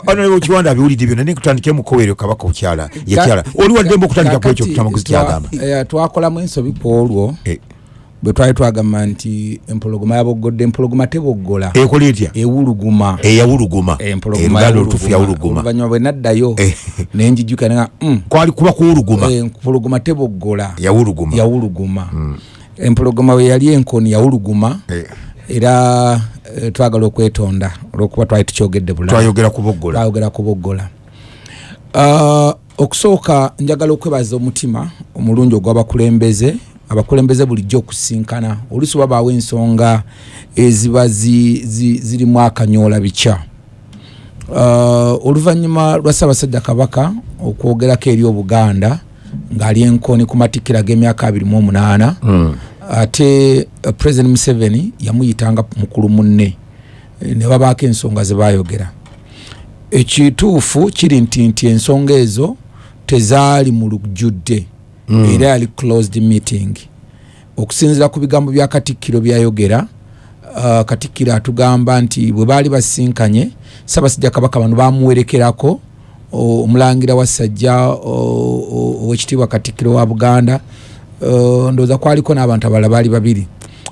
Onolewo kiwanda abiwulidde byonna naye kutandike mukowere kabaka okyala yakyala oli waddembe okutandika ku ekyo kutamaguzi kyagamba. twakolamu ensobi ku olwo. Eh, bwe twali twagamba nti empologoma yaboggodde empologoma teboggola. Ekola etya? Ewuluguma. Eyawuluguma. Empologoma yawuluguma. oluvannyuma bwe naddayo Eh. nenjijjuka nga kwali kuba kuwuluguma empologoma teboggola. Yawuluguma. Yawuluguma. Empologoma we yali enkoni yawuluguma. Eh, era eh, twagala okwetonda olwokuba twali tukyogedde bulala twayogera kuboggola uh, okusooka njagala okwebaza omutima omulungi ogw'abakulembeze abakulembeze bulijjo okusinkana oluusi babaawo ensonga eziba zi, zi, zirimu akanyoola bikya uh, oluvannyuma lwa ssaabasajja kabaka okwogerako eri obuganda ng'ali enkoni ku matikkiro ag'emyaka 28 Mm. ate uh, president museveni yamuyitanga mukulu munne ne babaako ensonga ze bayogera ekituufu kiri nti nti ensonga ezo tezaali mu lujjudde. Era yali closed meeting. Okusinziira ku bigambo bya katikkiro byayogera uh, katikkiro atugamba nti bwe baali basinkanye sabasajja kabaka bano bamuwerekerako omulangira wa sajja owekitiibwa katikkiro wa buganda. Uh, ndowooza kwaliko n'abantu abalala baali babiri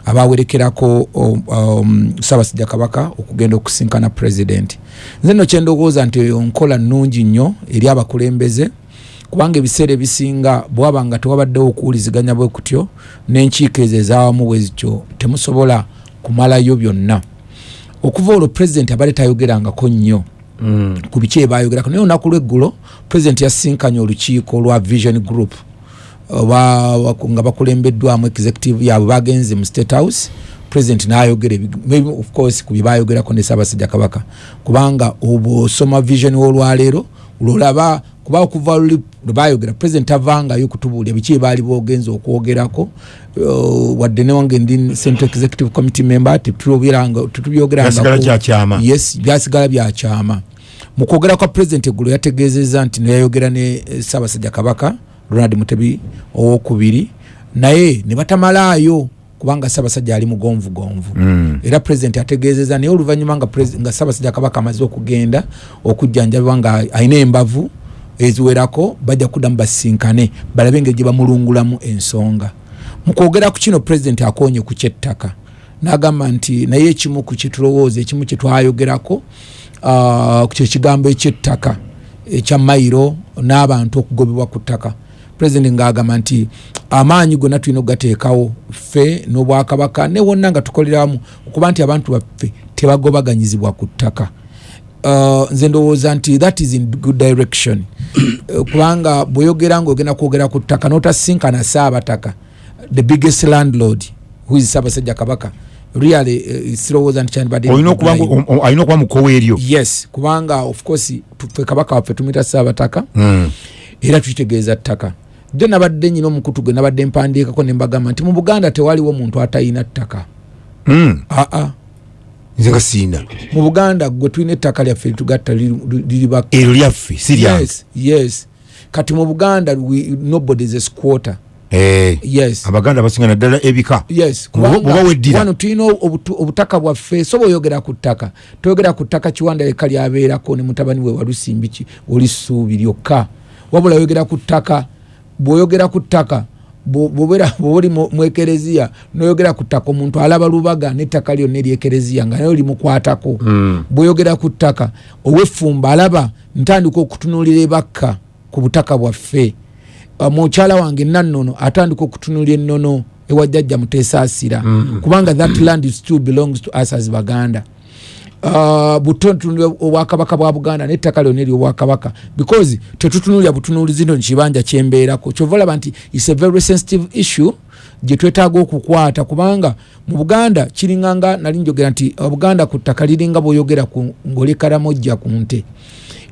abawerekerako um, um, ssaabasajja kabaka okugenda okusinkana president. Nze nno kyendowooza nti nkola nnungi nnyo eri abakulembeze kubanga ebiseera ebisinga bwaba nga tewabaddewo okuwuliziganya bwe kutyo n'enkiiko ezo ezaawamu bwe zityo temusobola kumalayo byonna. Okuva olwo pulezidenti abadde tayogerangako nnyo Mm. ku biki ebayogerako naye olunaku lweggulo pulezidenti yasinkanye olukiiko lwa vision group. Oba nga bakulembeddwamu executive yaabwe bagenze mu state house president nayogera of course ku byebayogerako ne ssaabasajja kabaka. Kubanga obwosoma vision olwaleero lolaba kuba okuva luli lwebayogera president avangayo kutubuulira biki ebaali bogenza okwogerako uh, wadde newange ndi central executive committee member Byasigala tetubyogeranga kyakyama. yes byasigala byakyama mu kwogera kwa president eggulo yategeezezza nti neyayogera ne eh, ssaabasajja kabaka ronald mutebi owokubiri naye ne batamalaayo kubanga ssaabasajja ali mugonvugonvu Mm. era president ategeezezza naye oluvannyuma nga ssaabasajja kabaka amaze okugenda okujjanjabibwa nga alina embavu eziwerako bajja kuddamu basinkane balabe engeri gye bamulungulamu ensonga. Mu kwogera ku kino president akonye ku kyettaka. N'agamba nti naye ekimu ku kyetulowooza ekimu kyetwayogerako kyekigambo ekyettaka ekya mayiro n'abantu okugobebwa ku ttaka. President ng'agamba nti amaanyi gonna tulina okugateekawo ffe n'obwakabaka ne wonna nga tukoleramu okuba nti abantu baffe tebagobaganyizibwa ku ttaka nze ndowooza nti that is in good direction. Uh, kubanga bweyogeranga ngaogenda kwogera ku ttaka notasinkana saabataka the biggest landlord who is ssaabasajja kabaka really uh, sirowooza nti kyandibadde olina okuba mukowa eryo? Yes kubanga of course tufe kabaka waffe tumita saabataka Mm. era tukitegeeza ttaka. Jo nabadde nyina omukutu gwe nabadde mpandiikako ne mbagamba nti mu buganda tewaliwo muntu atalina ttaka. Mm. aa nze nga siina. Mu buganda gwe tulina ettaka lyaffe litugatta liri- liri baka eryo lyaffe si lyange. Yes, yes. Kati mu buganda nobody is a squatter. Eh, yes. Abaganda basinga naddala ebika. Wano tulina obutaka bwaffe so bweoyogera ku ttaka toyogera ku ttaka kiwanda leka lyabeerako ne mutabani we walusimbi ki oli ssuubi lyokka. Wabula oyogera ku ttaka bw'oyogera ku ttaka bw'oba oli mu ekereziya noyogera ku ttaka omuntu alaba lubaga n'ettaka lyonna eryekereziya nga naye limukwatako. Mm. bw'oyogera ku ttaka ow'effumba alaba ntandika okutunuulira ebakka ku butaka bwaffe. Uh, mukyala wange nannono atandika okutunulya ennono ewajjajja muteesaasira Mm-hmm. kubanga that land still belongs to us as baganda Uh, butontunulya obwakabaka bwa buganda nettaka lyonna eryobwakabaka because tetutunulya butunuulizi no kibanja kyembeerako kyova olaba nti is a very sensitive issue gye twetaaga okukwata kubanga mu buganda kiringanga nali njogera nti obuganda ku ttaka liringa bw'oyogera ku- ng'oli karamojja ku nte.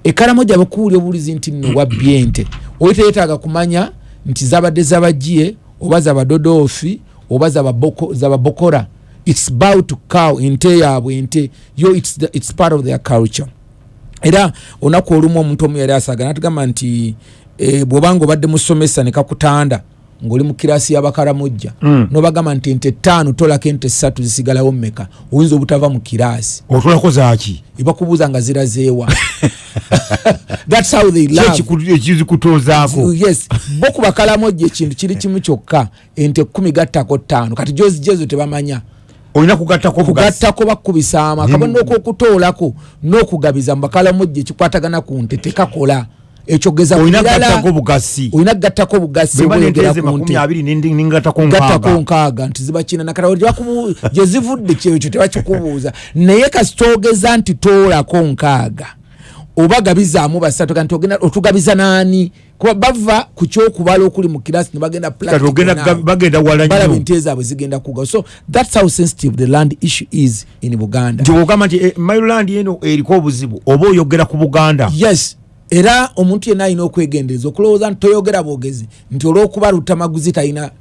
Ekaramojja bakuwulya obuwulizi nti nno wabbye ente. Oli teyetaaga kumanya nti zabadde zabagiye oba zabadodoofi oba zababoko- zababokora its bow to cow ente yaabwe ente yo its, the, its part of their culture. Era olunaku olumu omuntu omu yali asaga natugamba nti e, bwobanga obadde musomesa nekakutanda ngaoli mu kirasi y'abakaramujja Mm. nobagamba nti ente ttaano tolako ente ssatu zisigalawo mmeka oyinza obutava mu kirasi otolako zaaki ebakubuuza nga zirazeewa thats how they Ki love ekiku- ekizikutuuzaako yes. Bo ku bakalamojja ekintu kiri kimu kyokka ente kumi gattako ttaano. Kati jozijezo tebamanya olina kugattako bugazi kugattako bakubisa amaka Nemu- banooka okutoolako n'okugabiza mu bakalamojja ekikwatagana ku nte tekakola ekyogeza ku olina birala. kugattako bugasi olina kugattako bugasi bweba bweyogera nenteze ku makumi nte. abiri nindi- ningattako gattako nkaaga. nkaaga nti zibakina nakatawo tebakubu gye zivudde kyekyo tebakikubuuza. Naye kasi kyogeza nti toolako nkaaga oba gabizaamu basatu kanti otugabiza naani kuba bava ku kyokubala okuli mu kirasi ne bagenda kati ogenda practical kuga- now. bagenda wala balaba nnyo. ente zaabwe zigenda kuga so thats how sensitive the land issue is in buganda. Nti ogamba nti eh, maryland eno eriko obuzibu oba oyogera ku buganda? Yes. Era omuntu yenna alina okwegendereza okulowooza nti toyogera bwogezi nti olwokuba lutamaguzi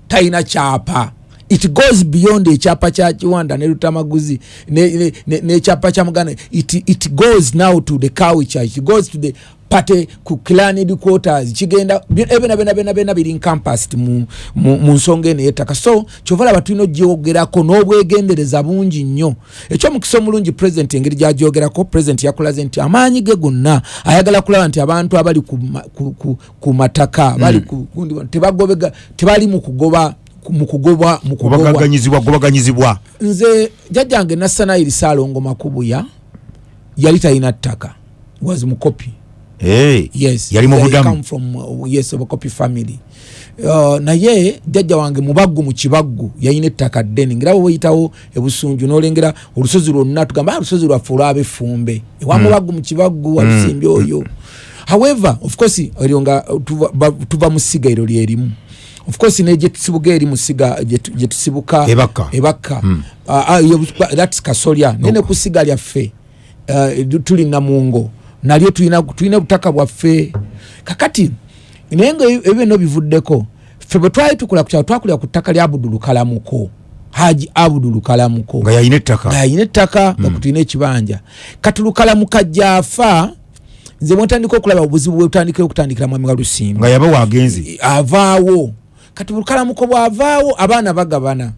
talina kyapa it goes beyond ekyapa kya kiwanda ne lutamaguzi ne- ne- ne- n'ekyapa kya muganda. It, it goes now to the culture it goes to the pate ku claned quarters. Kigenda ebena bena bena bena biri encompassed mu, mu, mu nsonga eno yettaka so kyova laba tulina ogyogerako n'obwegendereza bungi nnyo. Ekyomukisa omulungi president engeri gyagyogerako president yakulaze nti amaanyi ge gonna ayagala kulaba nti abantu abali ku, ku, ku, ku mataka bali ku, tebagobega tebali mu kugoba mu kugobwa mu kugobwa gobaganyizibwa nze jjajjange nassanairi saalongo makubuya yali talina ttaka. Was mukopi Eh, yes yali mu budamu. from uh, yes copy family. Uh, naye jjajja wange mubaggu mu kibaggu yayina ettaka ddene. Ngera bwe weyitawo ebusunju n'olengera olusozi lwonna tugamba "Ah, olusozi lwaffe olwabefumbe ewa mubaggu mu kibaggu walusimbi oyo. However of course eryo nga uh, tuva- tuva mu siga eryo lyerimu of course ne gyetusibuka eri mu siga gyetu- gyetusibuka Ebakka. ebakka Ah, ah, yo- that's kasolya. Naye ne ku siga lyaffe uh, tuli namungo. Nalyo tulina butaka bwaffe. Kakati naye nga ebyo bino bivuddeko ffe bwe twali tukula ku kyalo twakulira ku ttaka lya abudulu kalamuko. Haji abudulu kalamuko. Nga yalina ettaka. Nga kutulina ekibanja. Katulukalamuka jafa nze mwetandika okulaba obuzibu bwetandikire okutandikira mwami wa lusimba nga yaba wagenze avaawo kati bulukalamuko bwavaawo abaana bagabana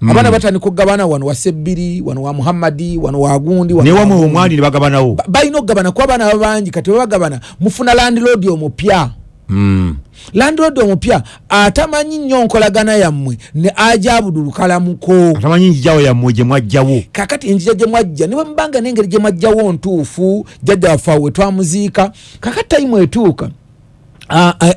Mm. abaana batandika okugabana wano wa sebbiri wano wa muhammadi wano wa gundi wano naye wa wamwe Gundi. omwali ne bagabanawo Ba- balina okugabana kuba abaana babangi kati bebagabana mufuna landlord omupya Mm. landlord omupya atamanyi nnyo nkolagana yammwe ne aja abudulukalamuko atamanyi njijawo yammwe gye mwajjawo kakati enjira gye mwajja ne bwemubanga n'engeri gye mwajjawo ntuufu jjajja waffe awo wetwamuziika kakati tayimu etuuka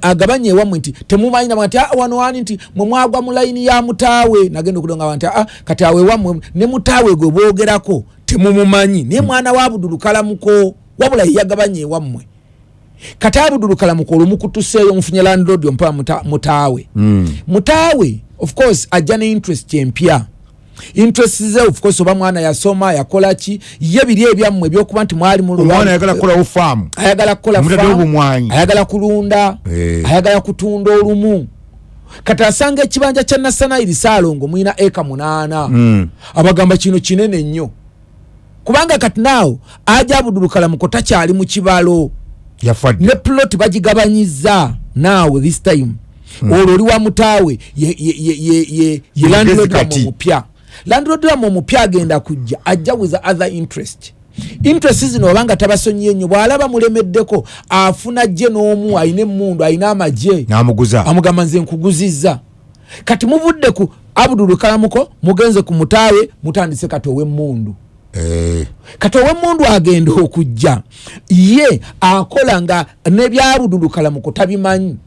agabanye ewammwe nti temumanyina nti "Ah, wano wani nti mwe mwagwa mu layini ya mutaawe. Nagenda okulonga nti "Ah, kati awo ewammwe ne mutaawe gwe bwogerako temumumanyi. Naye mwana wa abudulukalamuko wabula yeyagabanya ewammwe kati abudulukalamuko olumukutuseeyo mufunye landlord ompa muta- mutaawe. Mutaawe of course ajja ne interest empya interest ze of course oba mwana yasoma yakola ki? Ye biri ebyammwe ebyokuba nti mwali mu omwana ayagala kukolawo faamu ayagala kukola bumwanyi. ayagala kulunda Eh. ayagala kutunda olumu. Kati asanga ekibanja kya nasanairi saalongo mwina eka munaana. Mm. abagamba kino kinene nnyo. Kubanga kati naawo aja abudulukalamuko takyali mu kibalo. Ne plot bagigabanyiza naawe this time. Olwo oli wa mutaawe ye- ye- ye- ye- ye- ye landlord kati. wamwe omupya landlord wamwe omupya agenda kujja ajja with the other interest. Interest zino obanga tabasonyiye nnyo bw'alaba mulemeddeko afuna gye n'omu ayina emmundu ayina amagye n'amuguza. amugamba nze nkuguzizza. Kati muvudde ku abudulu kalamuko mugenze ku mutaawe mutandise kati ow'emmundu Eh, kati ow'emmundu agenda okujja ye akola nga nebyabudulukalamuko tabimanyi.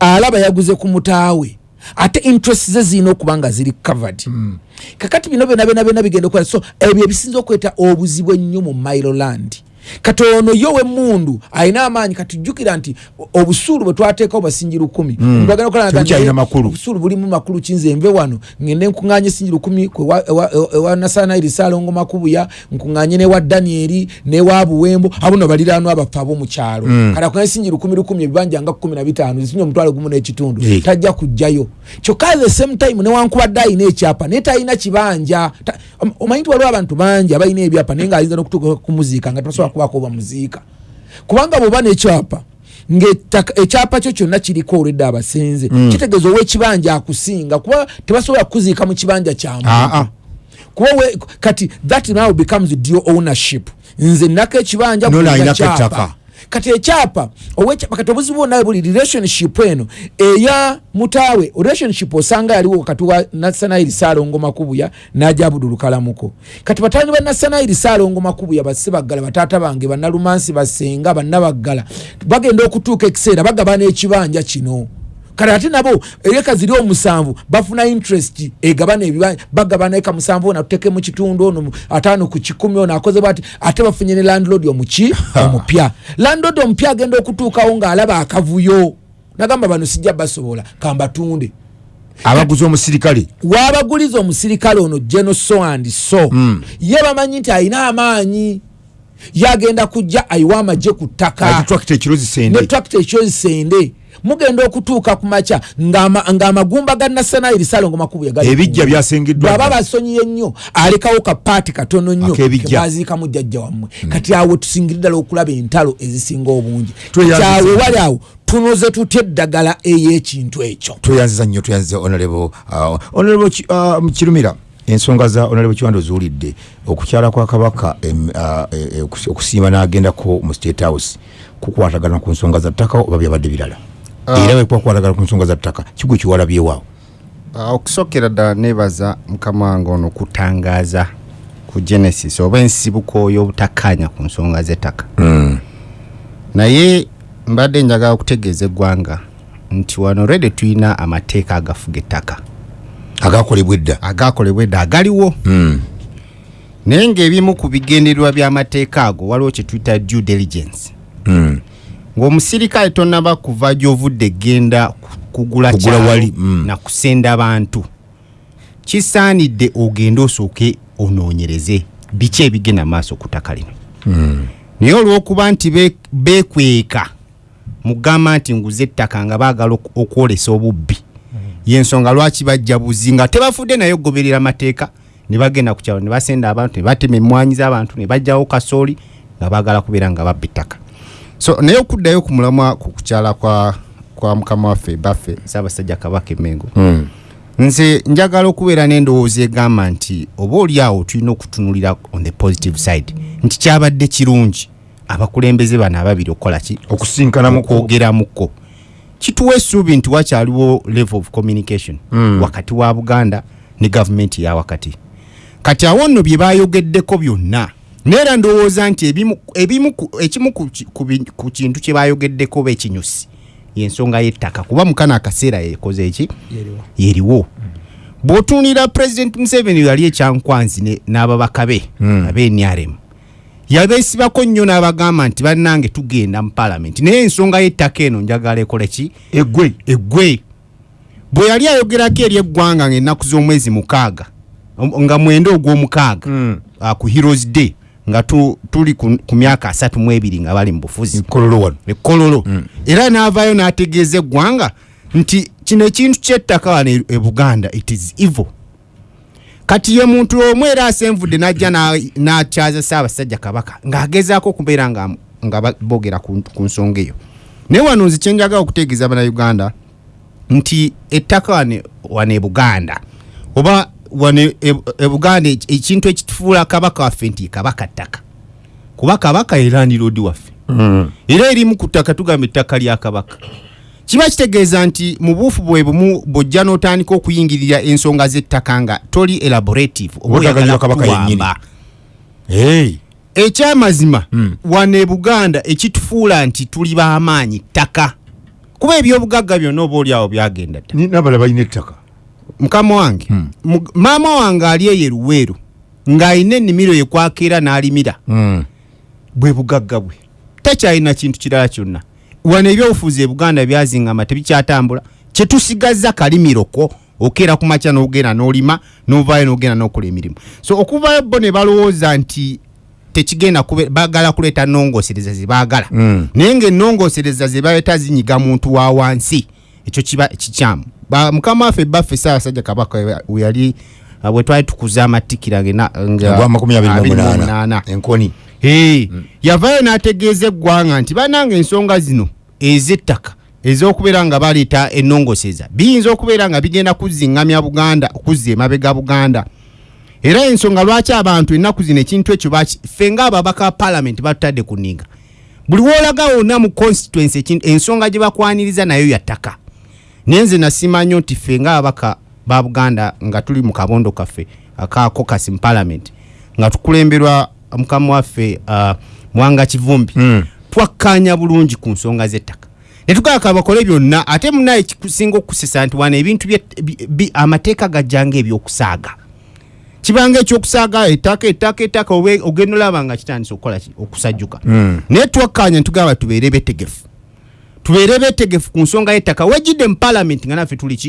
Alaba yaguze ku mutaawe ate interest ze zirina okuba nga ziri covered. Kakati bino byona byona byona bigenda okukola. So ebyo ebisinza okweta obuzibu ennyo mu mailoland kati ono yo wemmundu alina amaanyi kati jjukira nti o- obusuulu bwe twateekawo basingi lukumi Omuntu agenda okola nga Tebukyalina naye makulu. obusuulu bulimu makulu kinze nve wano ngende nkuŋŋanye singi lukumi ewa- nasanairi saalongo makubuya nkuŋŋanye newa danieri newa buwembo abuno baliraanwa abaffe ab'omukyalo Mm. kati akuŋŋanye singi lukumi lukumi ebibanja nga kumi na bitaano zisinye omutwalo gumu n'ekitundu Eh. tajja kujjayo kyokka the same time newankubadde ayina ekyapa naye talina kibanja omanyi nti waliwo abantu bangi abalina ebyapa naye ng'ayinza n'okutuuka kumuziika nga tebasobola kubaako bamuziika kubanga bw'oba n'ekyapa ngaettaka ekyapa kyo kyonna kiriko olwedde abasenze Mm. kitegeeza ow'ekibanja akusinga kuba tebasobola kukuziika mu kibanja kya muntu. Ah, ah. kuba we- kati that now becomes dio ownership. Nze nnako ekibanja Nona kati ekyapa owekyapa kati obuzibu bwonna buli relationship eno eya mutaawe relationship osanga yaliwo wakati wa nasanairi saalongo makubuya naja abudulukalamuko kati batabani ba nasanairi saalongo makubuya basebaggala bataata bange bannalumansi basenga bannabaggala bagenda okutuuka ekiseera bagabana ekibanja kino kale ate nabo eka ziri omusanvu bafuna interest egabana ebibanja bagabana eka musanvu ono atuteke mu kitundu ono ataano ku kikumi ono akoze bwati ate bafunye ne landlord omuki omupya. Landlord omupya agenda okutuukawo ng'alaba akavuyo. Nagamba bano sijja basobola kambatunde. Abaguza omusirikale? Waabaguliza omusirikale ono geno so and so Mm. ye bamanyi nti alina amaanyi. Yagenda kujja ayiwa amagye ku ttaka. Atitwakita ekiro zisende mugenda okutuuka ku makya ng'ama- ng'amagumba ga nasanairi salongo makubu ebijja byasengeddwa bwaba basonyiye nnyo alekawo kapaati katono nnyo kebaziikamu jjajja wammwe. Kati awo tusingira ddala okulaba entalo ezisinga obungi. Kyawe wali awo tunoze tutya eddagala ey'ekintu ekyo. Tweyanziza nnyo tweyanziza honorable uh, Ki- uh, kirumira ensonga za honorable kiwanda ozuwulidde okukyala kwa kabaka uh, eh, okusi- okusiima n'agendako mu state house kukwatagana ku nsonga za ttaka oba byabadde birala era bwe kwakwatagana ku nsonga za ttaka kigwe kiwalabyewaawo Ah, okusookera ddala neebaza mukama wange ono kutangaaza ku genesis oba ensibuko y'obutakkaanya ku nsonga z'ettaka naye mbadde njagala okutegeeza eggwanga nti wano redi tulina amateeka agafuga ettaka. Agakolebwa edda? Agakolebwa edda agaliwo. Mm. naye ng'ebimu ku bigendererwa by'amateeka ago waliwo kye tuyita due diligence. Mm. Ng'omusirikale tonaba kuva gy'ovudde genda ku- kugula wali, mm. na kusenda bantu. Kisaanidde ogende osooke onoonyereze. Biki ebigenda maaso ku ttaka lino? Mm. naye olw'okuba nti be- beekweka mugamba nti nguze ettaka nga baagala okwolesa obubbi. Yensonga lwaki bajja buzi nga tebafudde naye okugoberera amateeka? Ne bagenda ku kyalo ne basenda abantu ne batema emmwanyi z'abantu ne bajjawo kasooli nga baagala kubeera nga babba ettaka so naye okuddayo ku mulamwa ku kukyala kwa, kwa mukama waffe baffe ssaabasajja kabaka emengo Mm. nze njagala okubeera n'endowooza egamba nti oba oli awo tulina okutunulira on the positive side nti kyabadde kirungi. Abakulembeze bano ababiri okukola ki? Okusinkanamu okwogeramuko kituwa essuubi nti wakyaliwo level of communication Mm. wakati wa buganda ne gavumenti ya wakati. Kati awo nno bye bayogeddeko byonna neera ndowooza nti ebimu, ekimu ku, kintu kye bayogeddeko oba ekinyusi yensonga y'ettaka kuba mukana akaseera yekoze eki? Yeriwo. Bw'otuunira president museveni yali ekyankwanzi ne- n'ababaka be Mm. abenrm yabeesibako nnyo n'abagamba nti bannange tugenda mu palamenti naye ensonga y'ettaka eno njagala ekole ki? Eggwe. Eggwe. Bwe yali ayogerako eri eggwanga ng'ennaku z'omwezi mukaaga nga mwenda ogw'omukaaga Mm. uh, ku heroes day nga tu, tuli ku, ku myaka asatu mu ebiri nga bali mu bufuzi. Ekololo era n'avaayo n'ategeeza eggwanga nti kino ekintu kyettaka wano e- e buganda it is evil. Kati ye muntu omu era asenvudde n'ajja na- n'akyaza ssaabasajja kabaka ng'agezaako okubeera nga, nga boogera ku, ku nsonga eyo. Naye wano nze kyenjagala okutegeeza bannayuganda nti ettaka wano wano e buganda oba wano e, e buganda eki- ekintu ekitufuula kabaka waffe nti kabaka ttaka kuba kabaka era ndirodi waffe era erimu ku ttaka tugamba ettaka lya kabaka kiba kitegeeza nti mu buufu bwe bumu bw'ojja n'otandika okuyingirira ensonga z'ettaka nga toli elaborative oba Oba oyagala oyagala kabaka yennyini. kutuwamba. Hey. ekyamazima Mm. wano e buganda ekitufuula nti tuli b'amaanyi ttaka kuba ebyobugagga byonna oba oliawo byagenda dda Ni- n'abala balina ettaka mukama wange Mm. mu- maama wange ali eyo eruweeru ng'alina ennimiro yekwakeera n'alimira. Mm. bwe bugagga bwe. Takyalina kintu kirala kyonna. Wano ebyobufuzi e buganda byazingama tebikyatambula. Kyetusigazza kalimiroko okeera ku makya n'ogenda n'olima n'ovaayo n'ogenda n'okola emirimu. So okuvayo bo ne balowooza nti tekigenda baagala kuleeta nongosereza ze baagala. Mm. naye ngaennongosereza ze baleeta zinyiga muntu wa wansi. Ekyo kiba kikyamu mukama waffe baffe saabasajja kabaka we- we yali uh, bwe twali tukuza amatikira ge enkoni. Hey, yavaayo n'ategeeza eggwanga nti bananga ensonga zino ez'ettaka ez'okubeera nga baleeta ennongoseza biyinza okubeera nga bigenda kuzingamya buganda okuzza emabega buganda. Era ensonga lwaki abantu ennaku zino ekintu ekyo ffe ngaababaka ba palamenti batutadde ku nninga. Buli woolaga wonna mu constituency ensonga gye bakwaniriza nayo yattaka naye nze nasiima nnyo nti ffe ngaababaka ba buganda nga tuli mu kabondo kaffe aka caucus mu palamenti nga tukulemberwa mukama waffe uh, mwanga kivumbi Mm. twakkaanya bulungi ku nsonga z'ettaka. Netugaka bakole byonna ate munaye kikusinga okukusesa nti wano ebintu amateeka gajjanga ebyokusaaga kibanga ekyokusaaga ettaka ettaka ettaka ogenda olaba nga kitandisa okukola okusajjuka. Mm. naye twakkaanya tugamba tubeere betegefu tubeere betegefu ku nsonga y'ettaka. Wejjidde mu palamenti nga naffe tuli ki